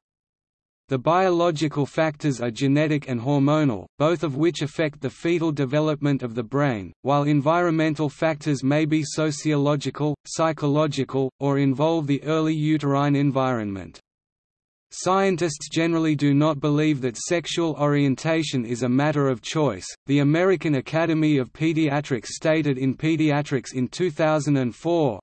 The biological factors are genetic and hormonal, both of which affect the fetal development of the brain, while environmental factors may be sociological, psychological, or involve the early uterine environment. Scientists generally do not believe that sexual orientation is a matter of choice. The American Academy of Pediatrics stated in Pediatrics in 2004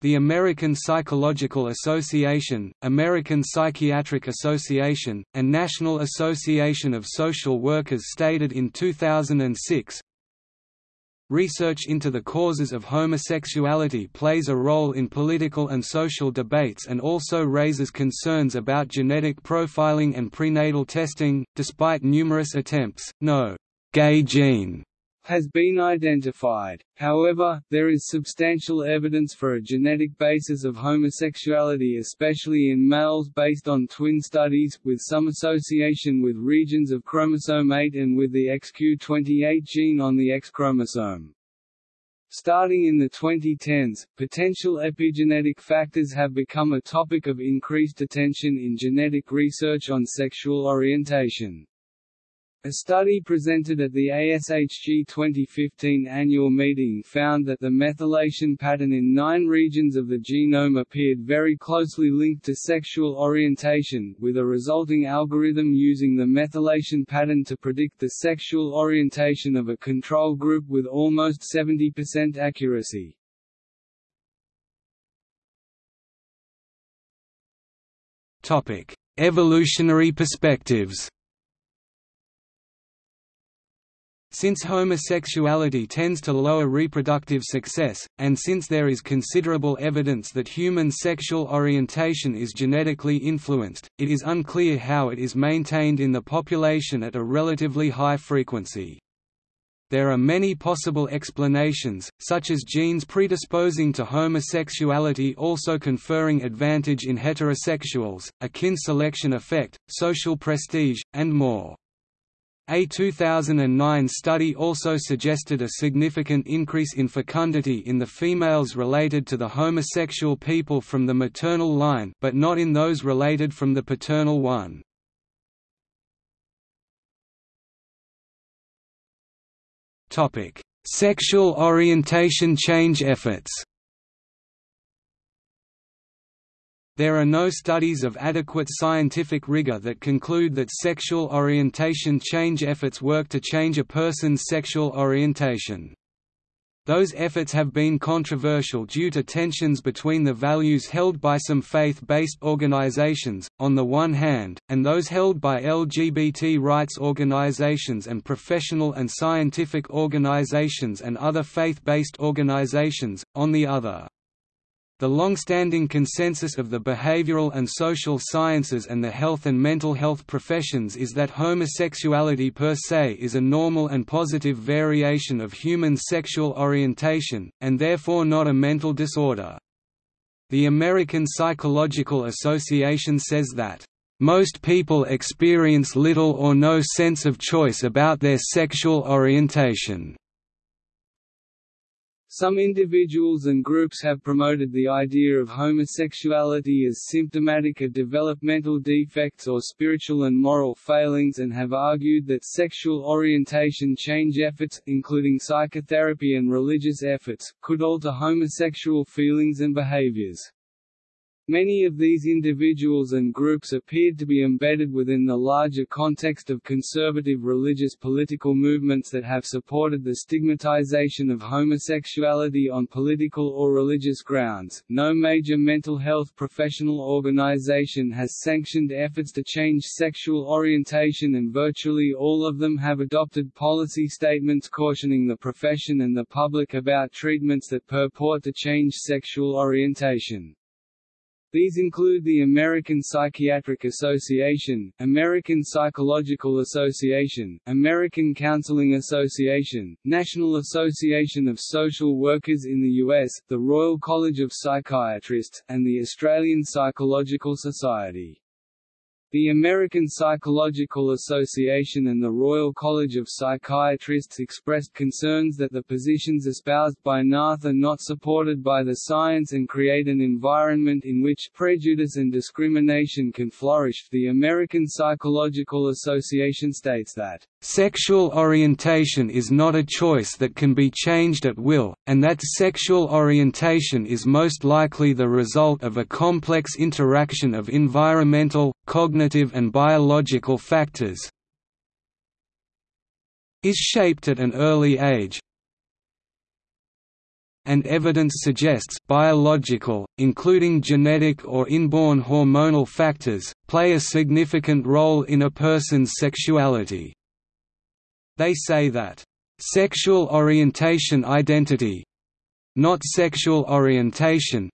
the American Psychological Association, American Psychiatric Association, and National Association of Social Workers stated in 2006, Research into the causes of homosexuality plays a role in political and social debates and also raises concerns about genetic profiling and prenatal testing. Despite numerous attempts, no gay gene has been identified. However, there is substantial evidence for a genetic basis of homosexuality especially in males based on twin studies, with some association with regions of chromosome 8 and with the XQ28 gene on the X chromosome. Starting in the 2010s, potential epigenetic factors have become a topic of increased attention in genetic research on sexual orientation. A study presented at the ASHG 2015 annual meeting found that the methylation pattern in nine regions of the genome appeared very closely linked to sexual orientation, with a resulting algorithm using the methylation pattern to predict the sexual orientation of a control group with almost 70% accuracy. Evolutionary perspectives Since homosexuality tends to lower reproductive success, and since there is considerable evidence that human sexual orientation is genetically influenced, it is unclear how it is maintained in the population at a relatively high frequency. There are many possible explanations, such as genes predisposing to homosexuality also conferring advantage in heterosexuals, a kin selection effect, social prestige, and more. A 2009 study also suggested a significant increase in fecundity in the females related to the homosexual people from the maternal line but not in those related from the paternal one. Sexual orientation change efforts There are no studies of adequate scientific rigor that conclude that sexual orientation change efforts work to change a person's sexual orientation. Those efforts have been controversial due to tensions between the values held by some faith-based organizations, on the one hand, and those held by LGBT rights organizations and professional and scientific organizations and other faith-based organizations, on the other. The long-standing consensus of the behavioral and social sciences and the health and mental health professions is that homosexuality per se is a normal and positive variation of human sexual orientation, and therefore not a mental disorder. The American Psychological Association says that, "...most people experience little or no sense of choice about their sexual orientation." Some individuals and groups have promoted the idea of homosexuality as symptomatic of developmental defects or spiritual and moral failings and have argued that sexual orientation change efforts, including psychotherapy and religious efforts, could alter homosexual feelings and behaviors. Many of these individuals and groups appeared to be embedded within the larger context of conservative religious political movements that have supported the stigmatization of homosexuality on political or religious grounds. No major mental health professional organization has sanctioned efforts to change sexual orientation, and virtually all of them have adopted policy statements cautioning the profession and the public about treatments that purport to change sexual orientation. These include the American Psychiatric Association, American Psychological Association, American Counseling Association, National Association of Social Workers in the U.S., the Royal College of Psychiatrists, and the Australian Psychological Society. The American Psychological Association and the Royal College of Psychiatrists expressed concerns that the positions espoused by NARTH are not supported by the science and create an environment in which prejudice and discrimination can flourish. The American Psychological Association states that Sexual orientation is not a choice that can be changed at will, and that sexual orientation is most likely the result of a complex interaction of environmental, cognitive and biological factors is shaped at an early age, and evidence suggests biological, including genetic or inborn hormonal factors, play a significant role in a person's sexuality. They say that, "...sexual orientation identity—not sexual orientation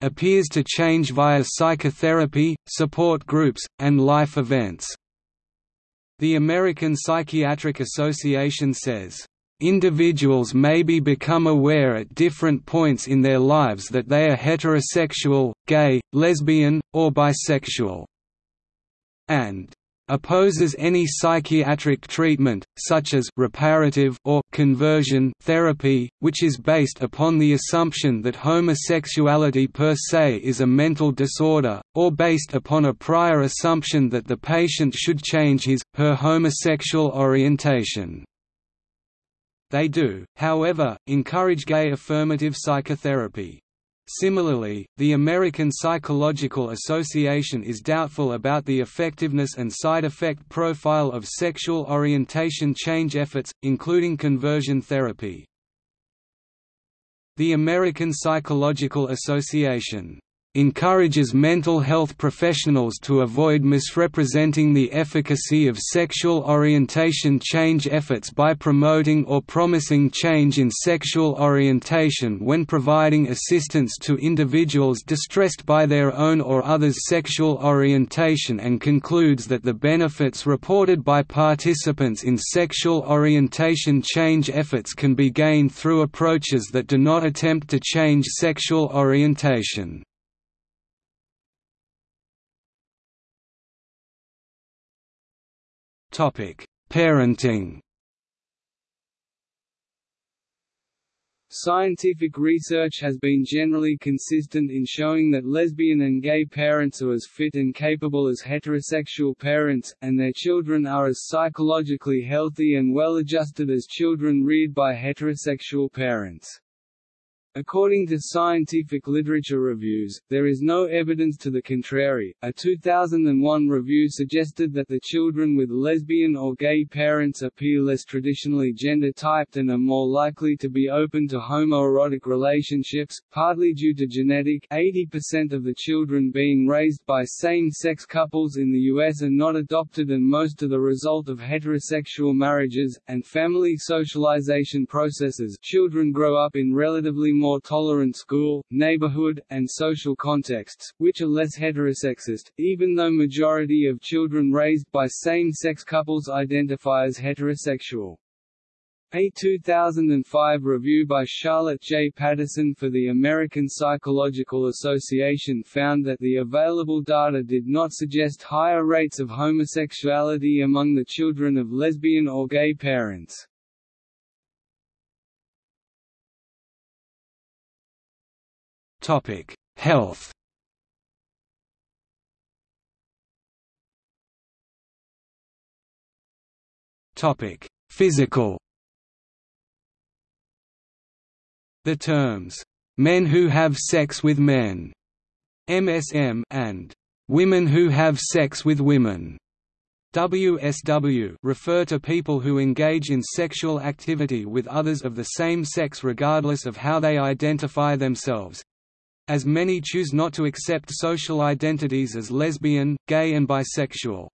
appears to change via psychotherapy, support groups, and life events." The American Psychiatric Association says, Individuals maybe become aware at different points in their lives that they are heterosexual, gay, lesbian, or bisexual. And opposes any psychiatric treatment, such as reparative or conversion therapy, which is based upon the assumption that homosexuality per se is a mental disorder, or based upon a prior assumption that the patient should change his, her homosexual orientation. They do, however, encourage gay affirmative psychotherapy. Similarly, the American Psychological Association is doubtful about the effectiveness and side effect profile of sexual orientation change efforts, including conversion therapy. The American Psychological Association encourages mental health professionals to avoid misrepresenting the efficacy of sexual orientation change efforts by promoting or promising change in sexual orientation when providing assistance to individuals distressed by their own or others' sexual orientation and concludes that the benefits reported by participants in sexual orientation change efforts can be gained through approaches that do not attempt to change sexual orientation. Parenting. Scientific research has been generally consistent in showing that lesbian and gay parents are as fit and capable as heterosexual parents, and their children are as psychologically healthy and well-adjusted as children reared by heterosexual parents. According to scientific literature reviews, there is no evidence to the contrary. A 2001 review suggested that the children with lesbian or gay parents appear less traditionally gender typed and are more likely to be open to homoerotic relationships, partly due to genetic 80% of the children being raised by same-sex couples in the US are not adopted and most are the result of heterosexual marriages, and family socialization processes children grow up in relatively more more tolerant school, neighborhood, and social contexts, which are less heterosexist, even though majority of children raised by same-sex couples identify as heterosexual. A 2005 review by Charlotte J. Patterson for the American Psychological Association found that the available data did not suggest higher rates of homosexuality among the children of lesbian or gay parents. Topic: Health. Topic: Physical. The terms "men who have sex with men" (MSM) and "women who have sex with women" WSW refer to people who engage in sexual activity with others of the same sex regardless of how they identify themselves, as many choose not to accept social identities as lesbian, gay and bisexual.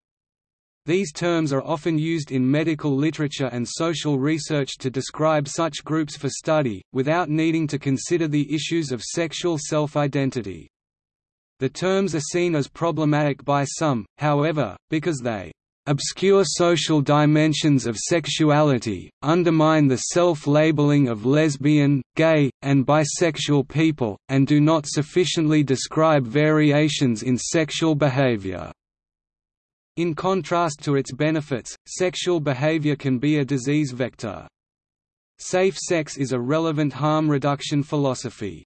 These terms are often used in medical literature and social research to describe such groups for study, without needing to consider the issues of sexual self-identity. The terms are seen as problematic by some, however, because they obscure social dimensions of sexuality, undermine the self-labeling of lesbian, gay, and bisexual people, and do not sufficiently describe variations in sexual behavior. In contrast to its benefits, sexual behavior can be a disease vector. Safe sex is a relevant harm reduction philosophy.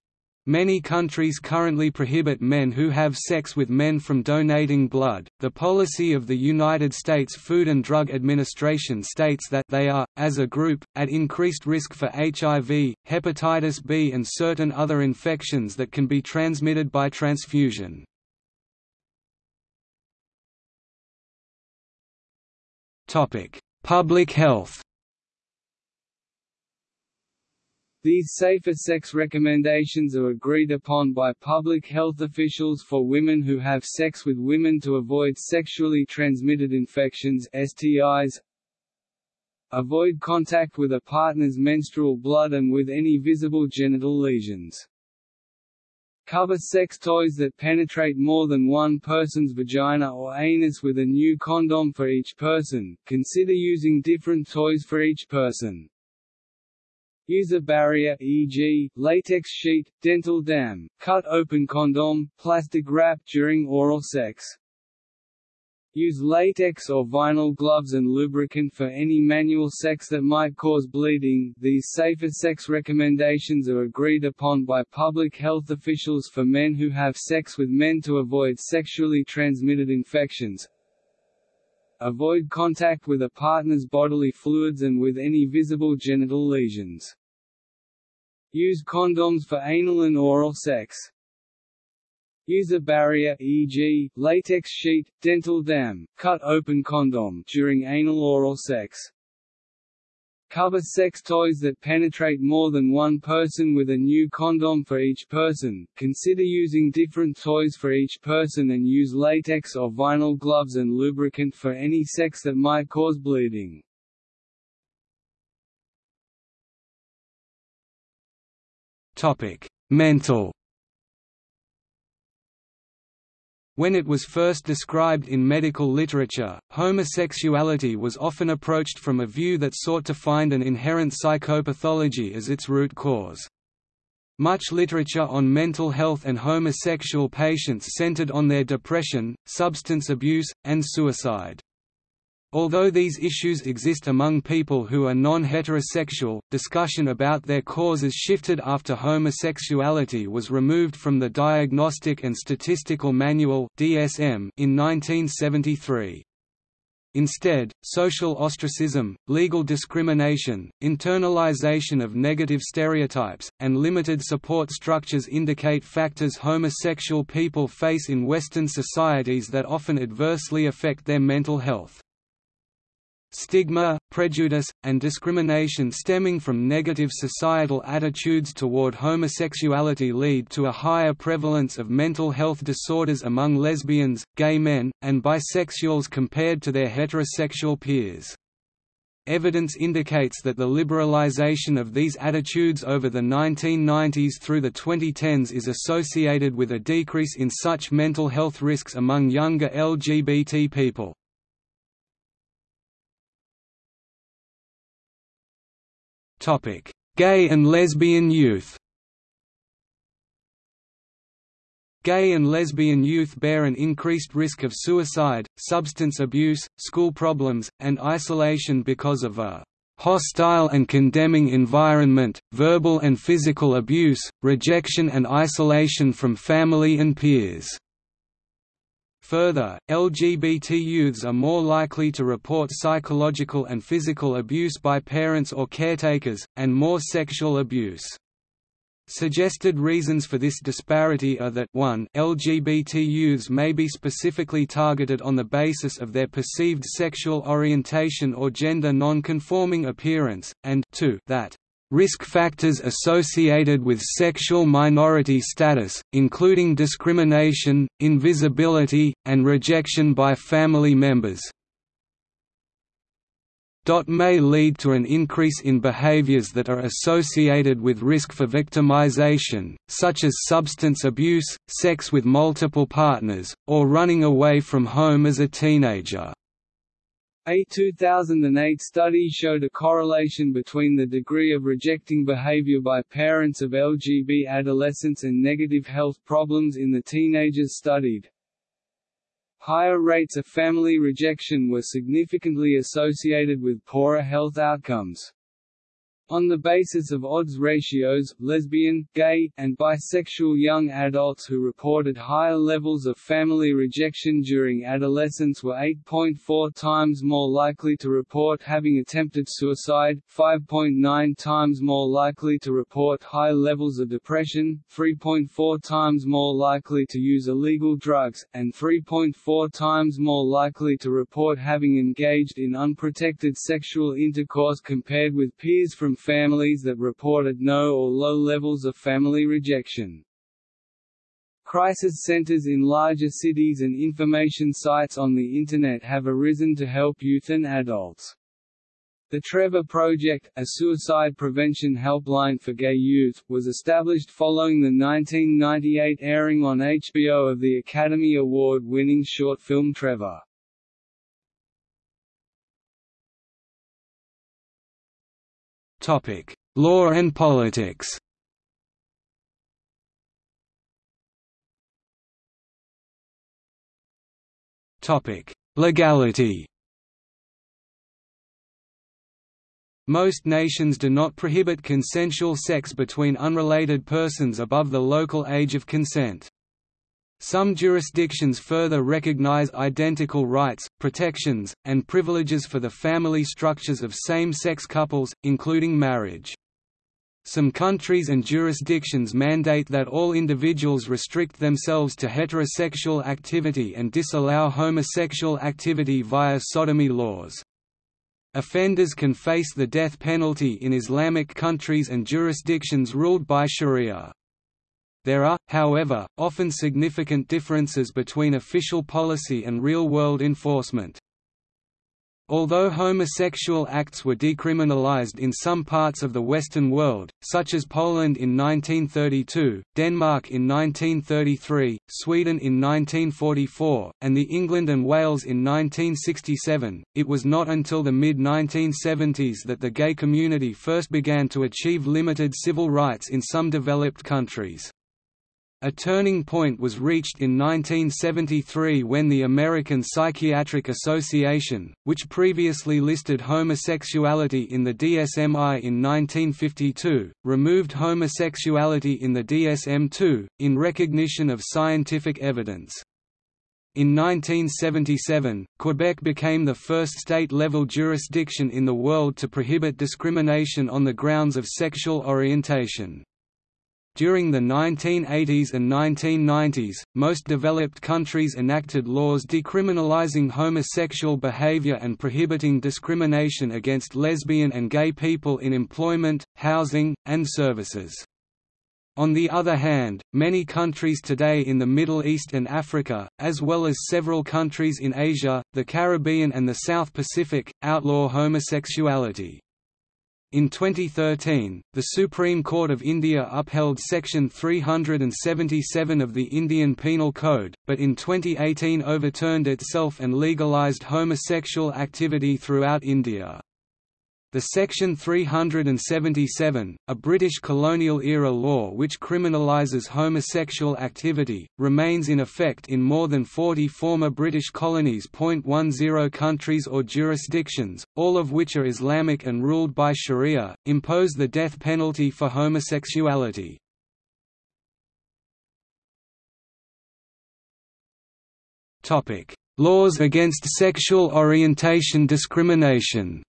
Many countries currently prohibit men who have sex with men from donating blood. The policy of the United States Food and Drug Administration states that they are, as a group, at increased risk for HIV, hepatitis B, and certain other infections that can be transmitted by transfusion. Topic: Public health. These safer sex recommendations are agreed upon by public health officials for women who have sex with women to avoid sexually transmitted infections STIs, avoid contact with a partner's menstrual blood and with any visible genital lesions. Cover sex toys that penetrate more than one person's vagina or anus with a new condom for each person. Consider using different toys for each person. Use a barrier e.g., latex sheet, dental dam, cut open condom, plastic wrap during oral sex. Use latex or vinyl gloves and lubricant for any manual sex that might cause bleeding. These safer sex recommendations are agreed upon by public health officials for men who have sex with men to avoid sexually transmitted infections. Avoid contact with a partner's bodily fluids and with any visible genital lesions. Use condoms for anal and oral sex. Use a barrier e.g., latex sheet, dental dam, cut open condom during anal oral sex. Cover sex toys that penetrate more than one person with a new condom for each person. Consider using different toys for each person and use latex or vinyl gloves and lubricant for any sex that might cause bleeding. Topic: Mental. When it was first described in medical literature, homosexuality was often approached from a view that sought to find an inherent psychopathology as its root cause. Much literature on mental health and homosexual patients centered on their depression, substance abuse, and suicide. Although these issues exist among people who are non-heterosexual, discussion about their causes shifted after homosexuality was removed from the Diagnostic and Statistical Manual (DSM) in 1973. Instead, social ostracism, legal discrimination, internalization of negative stereotypes, and limited support structures indicate factors homosexual people face in Western societies that often adversely affect their mental health. Stigma, prejudice, and discrimination stemming from negative societal attitudes toward homosexuality lead to a higher prevalence of mental health disorders among lesbians, gay men, and bisexuals compared to their heterosexual peers. Evidence indicates that the liberalization of these attitudes over the 1990s through the 2010s is associated with a decrease in such mental health risks among younger LGBT people. Topic: Gay and lesbian youth. Gay and lesbian youth bear an increased risk of suicide, substance abuse, school problems, and isolation because of a hostile and condemning environment, verbal and physical abuse, rejection and isolation from family and peers. Further, LGBT youths are more likely to report psychological and physical abuse by parents or caretakers, and more sexual abuse. Suggested reasons for this disparity are that 1 LGBT youths may be specifically targeted on the basis of their perceived sexual orientation or gender non-conforming appearance, and 2 that Risk factors associated with sexual minority status, including discrimination, invisibility, and rejection by family members, may lead to an increase in behaviors that are associated with risk for victimization, such as substance abuse, sex with multiple partners, or running away from home as a teenager. A 2008 study showed a correlation between the degree of rejecting behavior by parents of LGB adolescents and negative health problems in the teenagers studied. Higher rates of family rejection were significantly associated with poorer health outcomes. On the basis of odds ratios, lesbian, gay, and bisexual young adults who reported higher levels of family rejection during adolescence were 8.4 times more likely to report having attempted suicide, 5.9 times more likely to report high levels of depression, 3.4 times more likely to use illegal drugs, and 3.4 times more likely to report having engaged in unprotected sexual intercourse compared with peers from families that reported no or low levels of family rejection. Crisis centers in larger cities and information sites on the Internet have arisen to help youth and adults. The Trevor Project, a suicide prevention helpline for gay youth, was established following the 1998 airing on HBO of the Academy Award-winning short film Trevor. Topic: Law and politics. Topic: Legality. Most nations do not prohibit consensual sex between unrelated persons above the local age of consent. Some jurisdictions further recognize identical rights, protections, and privileges for the family structures of same-sex couples, including marriage. Some countries and jurisdictions mandate that all individuals restrict themselves to heterosexual activity and disallow homosexual activity via sodomy laws. Offenders can face the death penalty in Islamic countries and jurisdictions ruled by Sharia. There are, however, often significant differences between official policy and real-world enforcement. Although homosexual acts were decriminalized in some parts of the Western world, such as Poland in 1932, Denmark in 1933, Sweden in 1944, and the England and Wales in 1967, it was not until the mid-1970s that the gay community first began to achieve limited civil rights in some developed countries. A turning point was reached in 1973 when the American Psychiatric Association, which previously listed homosexuality in the DSM-I in 1952, removed homosexuality in the DSM-II, in recognition of scientific evidence. In 1977, Quebec became the first state-level jurisdiction in the world to prohibit discrimination on the grounds of sexual orientation. During the 1980s and 1990s, most developed countries enacted laws decriminalizing homosexual behavior and prohibiting discrimination against lesbian and gay people in employment, housing, and services. On the other hand, many countries today in the Middle East and Africa, as well as several countries in Asia, the Caribbean and the South Pacific, outlaw homosexuality. In 2013, the Supreme Court of India upheld Section 377 of the Indian Penal Code, but in 2018 overturned itself and legalised homosexual activity throughout India. The Section 377, a British colonial-era law which criminalises homosexual activity, remains in effect in more than 40 former British colonies. 10 countries or jurisdictions, all of which are Islamic and ruled by Sharia, impose the death penalty for homosexuality. Laws against sexual orientation discrimination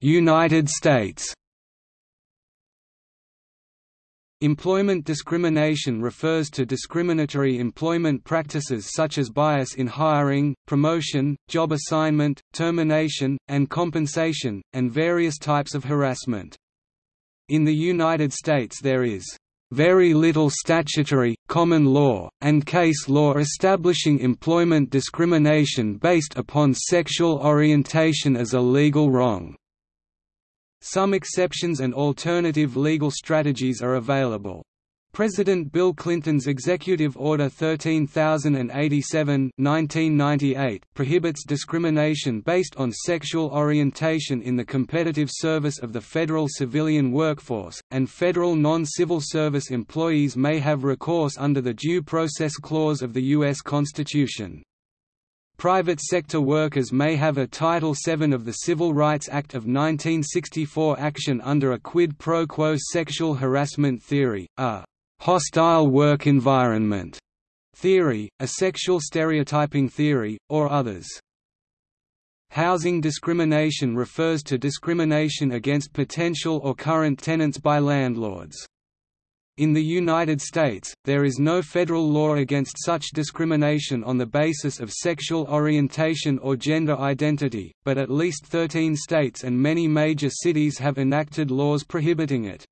United States Employment discrimination refers to discriminatory employment practices such as bias in hiring, promotion, job assignment, termination, and compensation, and various types of harassment. In the United States there is very little statutory, common law, and case law establishing employment discrimination based upon sexual orientation as a legal wrong. Some exceptions and alternative legal strategies are available. President Bill Clinton's Executive Order 13087 1998 prohibits discrimination based on sexual orientation in the competitive service of the federal civilian workforce, and federal non-civil service employees may have recourse under the Due Process Clause of the U.S. Constitution. Private sector workers may have a Title VII of the Civil Rights Act of 1964 action under a quid pro quo sexual harassment theory, a hostile work environment theory, a sexual stereotyping theory, or others. Housing discrimination refers to discrimination against potential or current tenants by landlords. In the United States, there is no federal law against such discrimination on the basis of sexual orientation or gender identity, but at least 13 states and many major cities have enacted laws prohibiting it.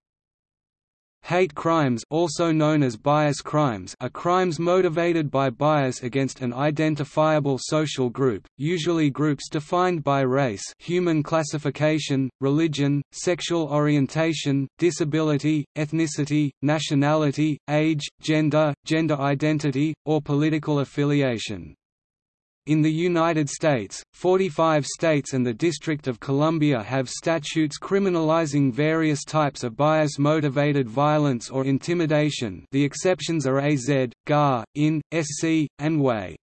Hate crimes also known as bias crimes are crimes motivated by bias against an identifiable social group, usually groups defined by race human classification, religion, sexual orientation, disability, ethnicity, nationality, age, gender, gender identity, or political affiliation. In the United States, 45 states and the District of Columbia have statutes criminalizing various types of bias-motivated violence or intimidation the exceptions are AZ, GAR, IN, SC, and WAY.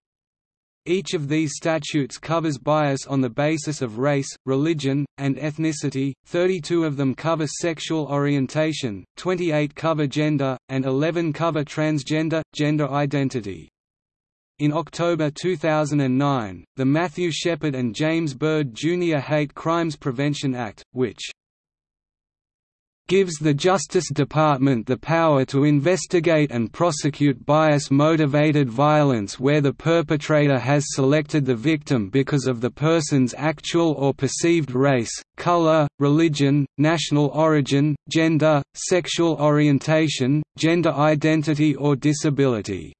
Each of these statutes covers bias on the basis of race, religion, and ethnicity, 32 of them cover sexual orientation, 28 cover gender, and 11 cover transgender, gender identity. In October 2009, the Matthew Shepard and James Byrd Jr. Hate Crimes Prevention Act, which gives the Justice Department the power to investigate and prosecute bias-motivated violence where the perpetrator has selected the victim because of the person's actual or perceived race, color, religion, national origin, gender, sexual orientation, gender identity or disability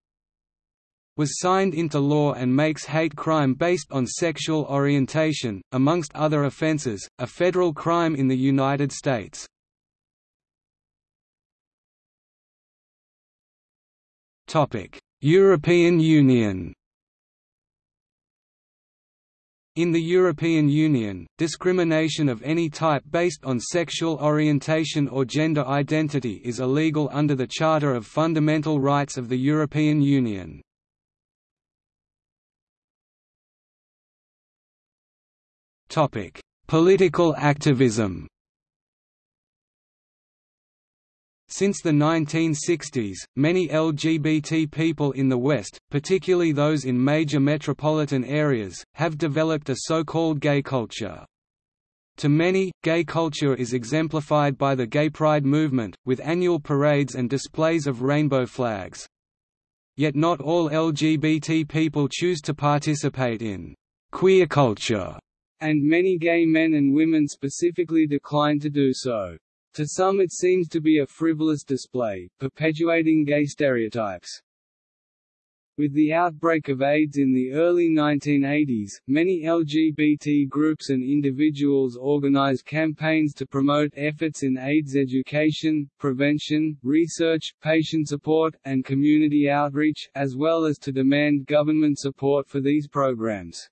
was signed into law and makes hate crime based on sexual orientation, amongst other offenses, a federal crime in the United States. European Union In the European Union, discrimination of any type based on sexual orientation or gender identity is illegal under the Charter of Fundamental Rights of the European Union. Topic: Political activism. Since the 1960s, many LGBT people in the West, particularly those in major metropolitan areas, have developed a so-called gay culture. To many, gay culture is exemplified by the Gay Pride movement, with annual parades and displays of rainbow flags. Yet not all LGBT people choose to participate in queer culture and many gay men and women specifically decline to do so. To some it seems to be a frivolous display, perpetuating gay stereotypes. With the outbreak of AIDS in the early 1980s, many LGBT groups and individuals organized campaigns to promote efforts in AIDS education, prevention, research, patient support, and community outreach, as well as to demand government support for these programs.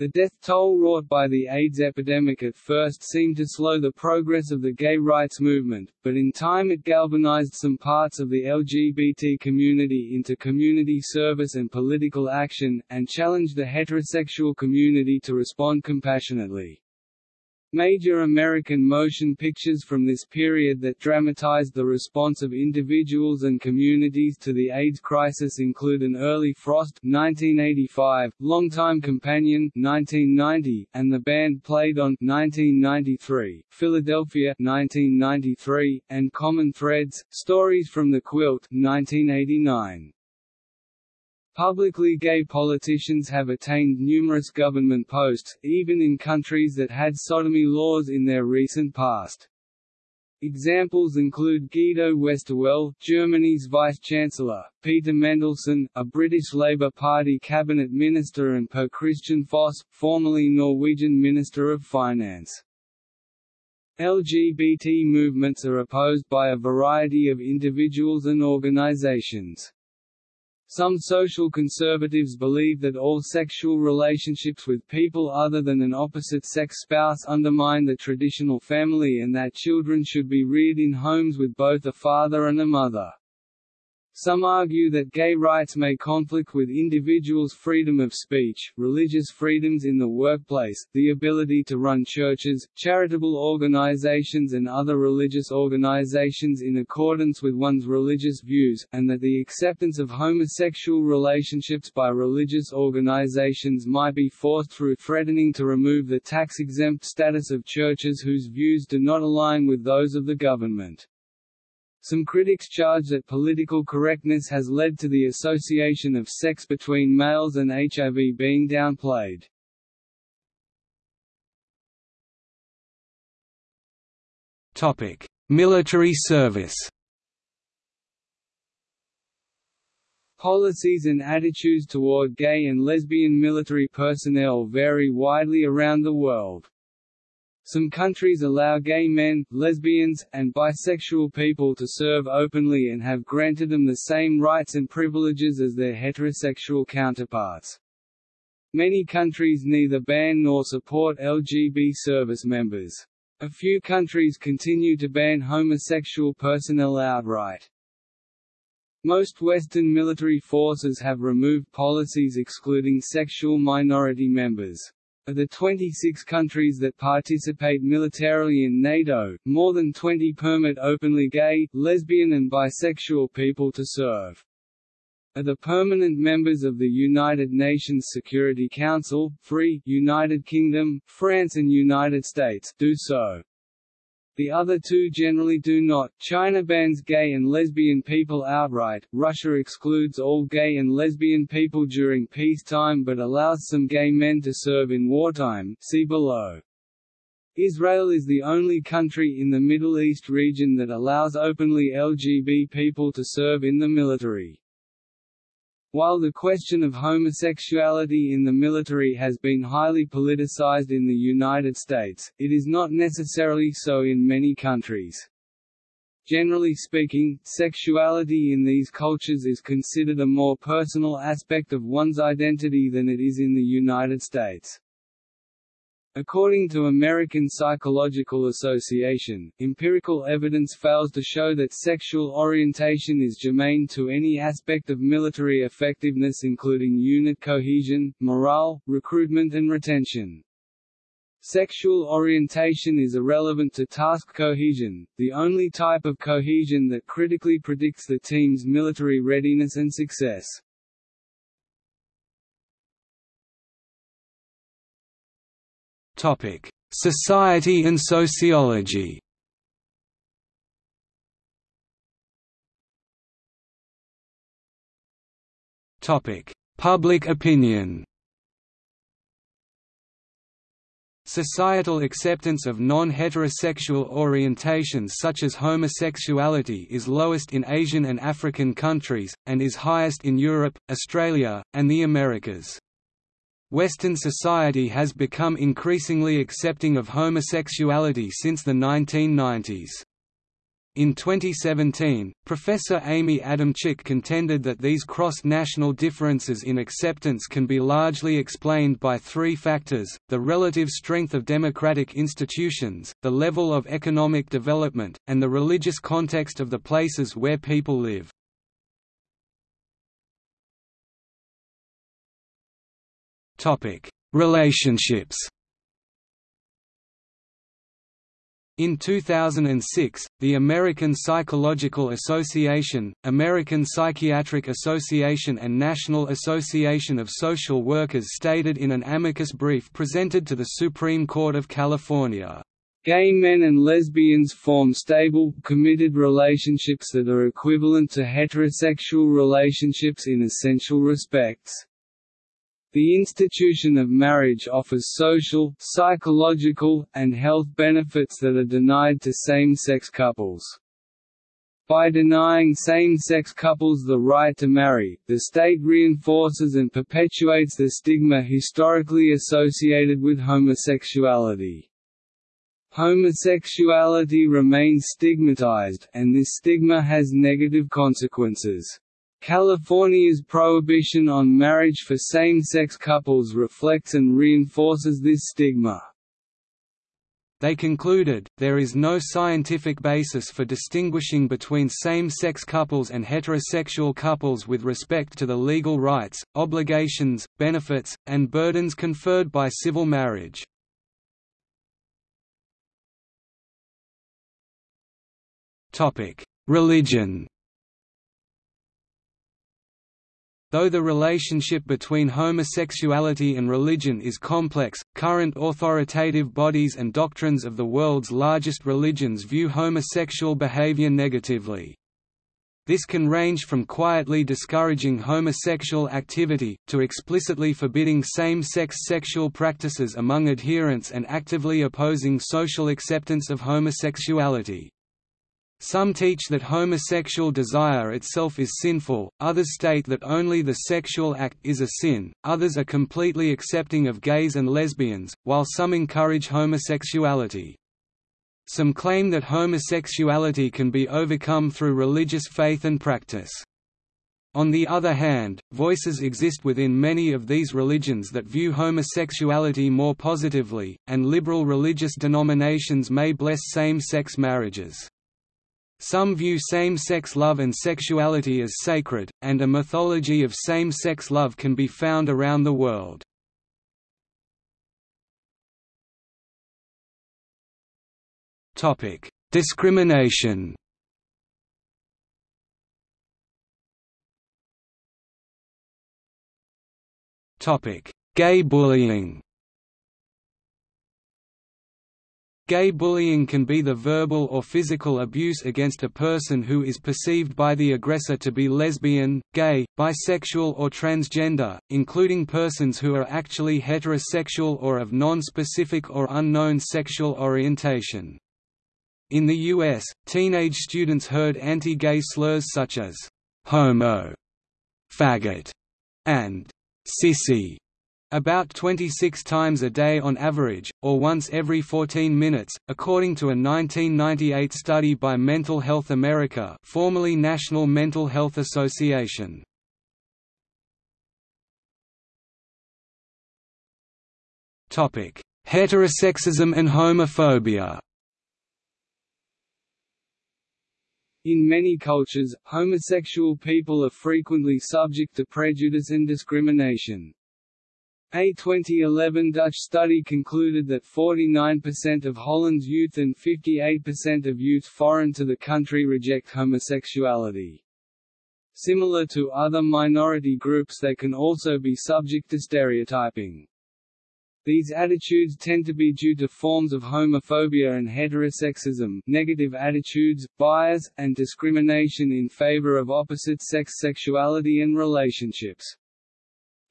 The death toll wrought by the AIDS epidemic at first seemed to slow the progress of the gay rights movement, but in time it galvanized some parts of the LGBT community into community service and political action, and challenged the heterosexual community to respond compassionately. Major American motion pictures from this period that dramatized the response of individuals and communities to the AIDS crisis include An Early Frost 1985, Longtime Companion 1990, and The Band Played On 1993, Philadelphia 1993, and Common Threads, Stories from the Quilt 1989. Publicly gay politicians have attained numerous government posts, even in countries that had sodomy laws in their recent past. Examples include Guido Westerwelle, Germany's Vice-Chancellor, Peter Mandelson, a British Labour Party cabinet minister and Per-Kristian Foss, formerly Norwegian Minister of Finance. LGBT movements are opposed by a variety of individuals and organizations. Some social conservatives believe that all sexual relationships with people other than an opposite-sex spouse undermine the traditional family and that children should be reared in homes with both a father and a mother. Some argue that gay rights may conflict with individuals' freedom of speech, religious freedoms in the workplace, the ability to run churches, charitable organizations and other religious organizations in accordance with one's religious views, and that the acceptance of homosexual relationships by religious organizations might be forced through threatening to remove the tax-exempt status of churches whose views do not align with those of the government. Some critics charge that political correctness has led to the association of sex between males and HIV being downplayed. Topic: Military service. Policies and attitudes toward gay and lesbian military personnel vary widely around the world. Some countries allow gay men, lesbians, and bisexual people to serve openly and have granted them the same rights and privileges as their heterosexual counterparts. Many countries neither ban nor support LGB service members. A few countries continue to ban homosexual personnel outright. Most Western military forces have removed policies excluding sexual minority members. Of the 26 countries that participate militarily in NATO, more than 20 permit openly gay, lesbian and bisexual people to serve. Of the permanent members of the United Nations Security Council, three United Kingdom, France and United States do so. The other two generally do not. China bans gay and lesbian people outright, Russia excludes all gay and lesbian people during peacetime but allows some gay men to serve in wartime see below. Israel is the only country in the Middle East region that allows openly LGB people to serve in the military. While the question of homosexuality in the military has been highly politicized in the United States, it is not necessarily so in many countries. Generally speaking, sexuality in these cultures is considered a more personal aspect of one's identity than it is in the United States. According to American Psychological Association, empirical evidence fails to show that sexual orientation is germane to any aspect of military effectiveness including unit cohesion, morale, recruitment and retention. Sexual orientation is irrelevant to task cohesion, the only type of cohesion that critically predicts the team's military readiness and success. Society and sociology. Public opinion. Societal acceptance of non-heterosexual orientations such as homosexuality is lowest in Asian and African countries, and is highest in Europe, Australia, and the Americas. Western society has become increasingly accepting of homosexuality since the 1990s. In 2017, Professor Amy Adamczyk contended that these cross-national differences in acceptance can be largely explained by three factors, the relative strength of democratic institutions, the level of economic development, and the religious context of the places where people live. Topic: Relationships. In 2006, the American Psychological Association, American Psychiatric Association and National Association of Social Workers stated in an amicus brief presented to the Supreme Court of California, Gay men and lesbians form stable, committed relationships that are equivalent to heterosexual relationships in essential respects. The institution of marriage offers social, psychological, and health benefits that are denied to same-sex couples. By denying same-sex couples the right to marry, the state reinforces and perpetuates the stigma historically associated with homosexuality. Homosexuality remains stigmatized, and this stigma has negative consequences. California's prohibition on marriage for same-sex couples reflects and reinforces this stigma. They concluded, there is no scientific basis for distinguishing between same-sex couples and heterosexual couples with respect to the legal rights, obligations, benefits, and burdens conferred by civil marriage. Religion Though the relationship between homosexuality and religion is complex, current authoritative bodies and doctrines of the world's largest religions view homosexual behavior negatively. This can range from quietly discouraging homosexual activity, to explicitly forbidding same-sex sexual practices among adherents and actively opposing social acceptance of homosexuality. Some teach that homosexual desire itself is sinful, others state that only the sexual act is a sin, others are completely accepting of gays and lesbians, while some encourage homosexuality. Some claim that homosexuality can be overcome through religious faith and practice. On the other hand, voices exist within many of these religions that view homosexuality more positively, and liberal religious denominations may bless same-sex marriages. Some view same-sex love and sexuality as sacred, and a mythology of same-sex love can be found around the world. Discrimination Gay bullying Gay bullying can be the verbal or physical abuse against a person who is perceived by the aggressor to be lesbian, gay, bisexual or transgender, including persons who are actually heterosexual or of non-specific or unknown sexual orientation. In the U.S., teenage students heard anti-gay slurs such as «homo», «faggot» and «sissy» About 26 times a day on average, or once every 14 minutes, according to a 1998 study by Mental Health America formerly National Mental Health Association. Heterosexism and homophobia In many cultures, homosexual people are frequently subject to prejudice and discrimination. A 2011 Dutch study concluded that 49% of Holland's youth and 58% of youth foreign to the country reject homosexuality. Similar to other minority groups they can also be subject to stereotyping. These attitudes tend to be due to forms of homophobia and heterosexism, negative attitudes, bias, and discrimination in favor of opposite-sex sexuality and relationships.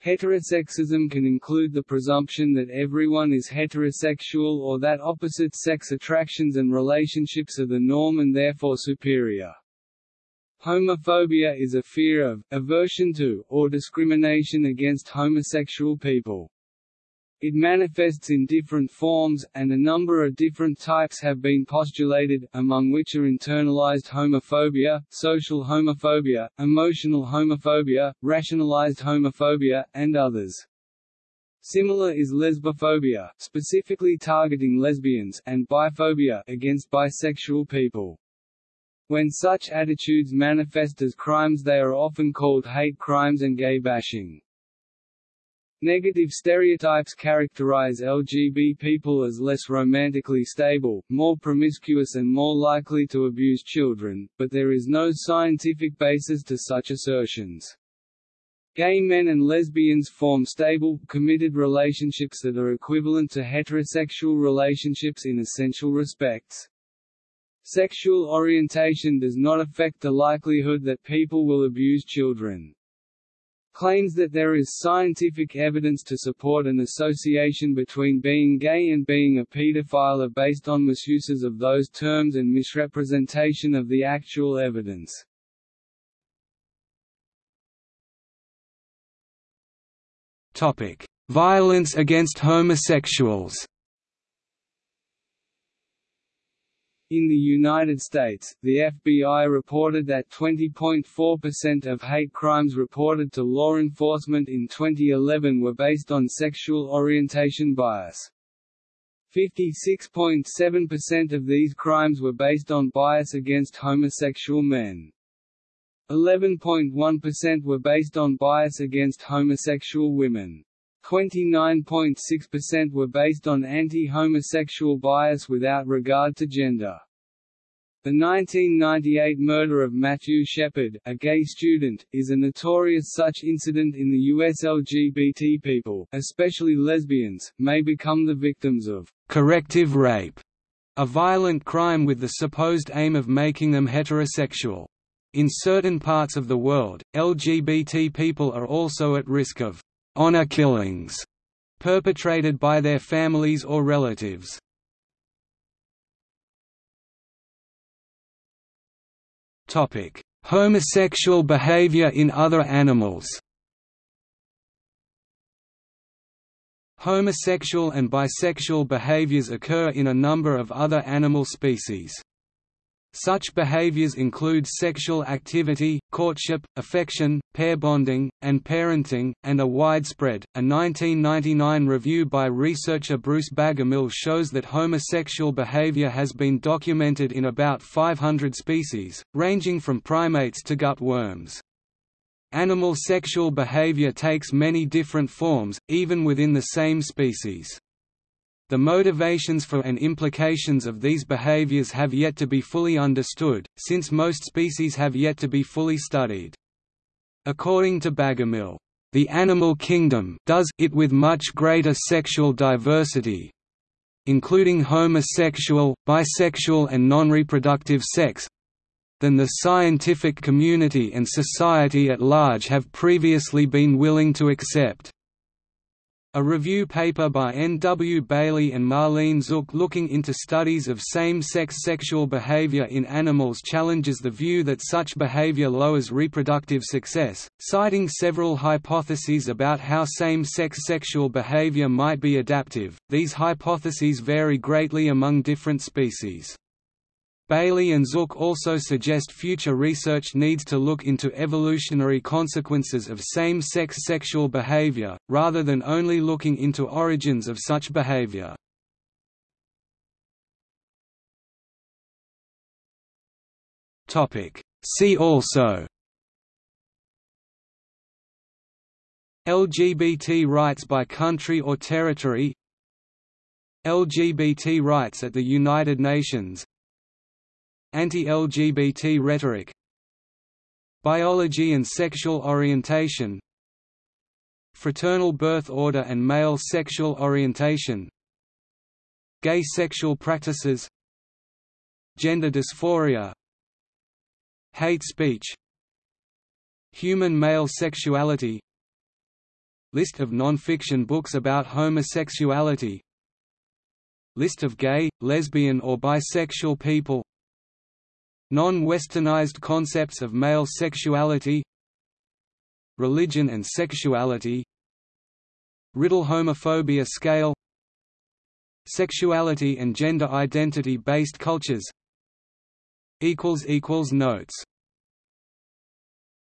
Heterosexism can include the presumption that everyone is heterosexual or that opposite-sex attractions and relationships are the norm and therefore superior. Homophobia is a fear of, aversion to, or discrimination against homosexual people. It manifests in different forms, and a number of different types have been postulated, among which are internalized homophobia, social homophobia, emotional homophobia, rationalized homophobia, and others. Similar is lesbophobia, specifically targeting lesbians, and biphobia against bisexual people. When such attitudes manifest as crimes they are often called hate crimes and gay bashing. Negative stereotypes characterize LGB people as less romantically stable, more promiscuous and more likely to abuse children, but there is no scientific basis to such assertions. Gay men and lesbians form stable, committed relationships that are equivalent to heterosexual relationships in essential respects. Sexual orientation does not affect the likelihood that people will abuse children. Claims that there is scientific evidence to support an association between being gay and being a pedophile are based on misuses of those terms and misrepresentation of the actual evidence. Violence against homosexuals In the United States, the FBI reported that 20.4% of hate crimes reported to law enforcement in 2011 were based on sexual orientation bias. 56.7% of these crimes were based on bias against homosexual men. 11.1% were based on bias against homosexual women. 29.6% were based on anti-homosexual bias without regard to gender. The 1998 murder of Matthew Shepard, a gay student, is a notorious such incident in the U.S. LGBT people, especially lesbians, may become the victims of corrective rape, a violent crime with the supposed aim of making them heterosexual. In certain parts of the world, LGBT people are also at risk of honor killings perpetrated by their families or relatives. Topic: Homosexual behavior in other animals. Homosexual and bisexual behaviors occur in a number of other animal species. Such behaviors include sexual activity, courtship, affection, pair bonding, and parenting, and are widespread. A 1999 review by researcher Bruce Bagemihl shows that homosexual behavior has been documented in about 500 species, ranging from primates to gut worms. Animal sexual behavior takes many different forms, even within the same species. The motivations for and implications of these behaviors have yet to be fully understood, since most species have yet to be fully studied. According to Bagemihl, the animal kingdom does it with much greater sexual diversity, including homosexual, bisexual and non-reproductive sex, than the scientific community and society at large have previously been willing to accept. A review paper by N. W. Bailey and Marlene Zuk looking into studies of same-sex sexual behavior in animals challenges the view that such behavior lowers reproductive success, citing several hypotheses about how same-sex sexual behavior might be adaptive. These hypotheses vary greatly among different species. Bailey and Zuk also suggest future research needs to look into evolutionary consequences of same-sex sexual behavior, rather than only looking into origins of such behavior. See also LGBT rights by country or territory LGBT rights at the United Nations Anti-LGBT rhetoric Biology and sexual orientation Fraternal birth order and male sexual orientation Gay sexual practices Gender dysphoria Hate speech Human male sexuality List of non-fiction books about homosexuality List of gay, lesbian or bisexual people Non-westernized concepts of male sexuality Religion and sexuality Riddle homophobia scale Sexuality and gender identity based cultures Notes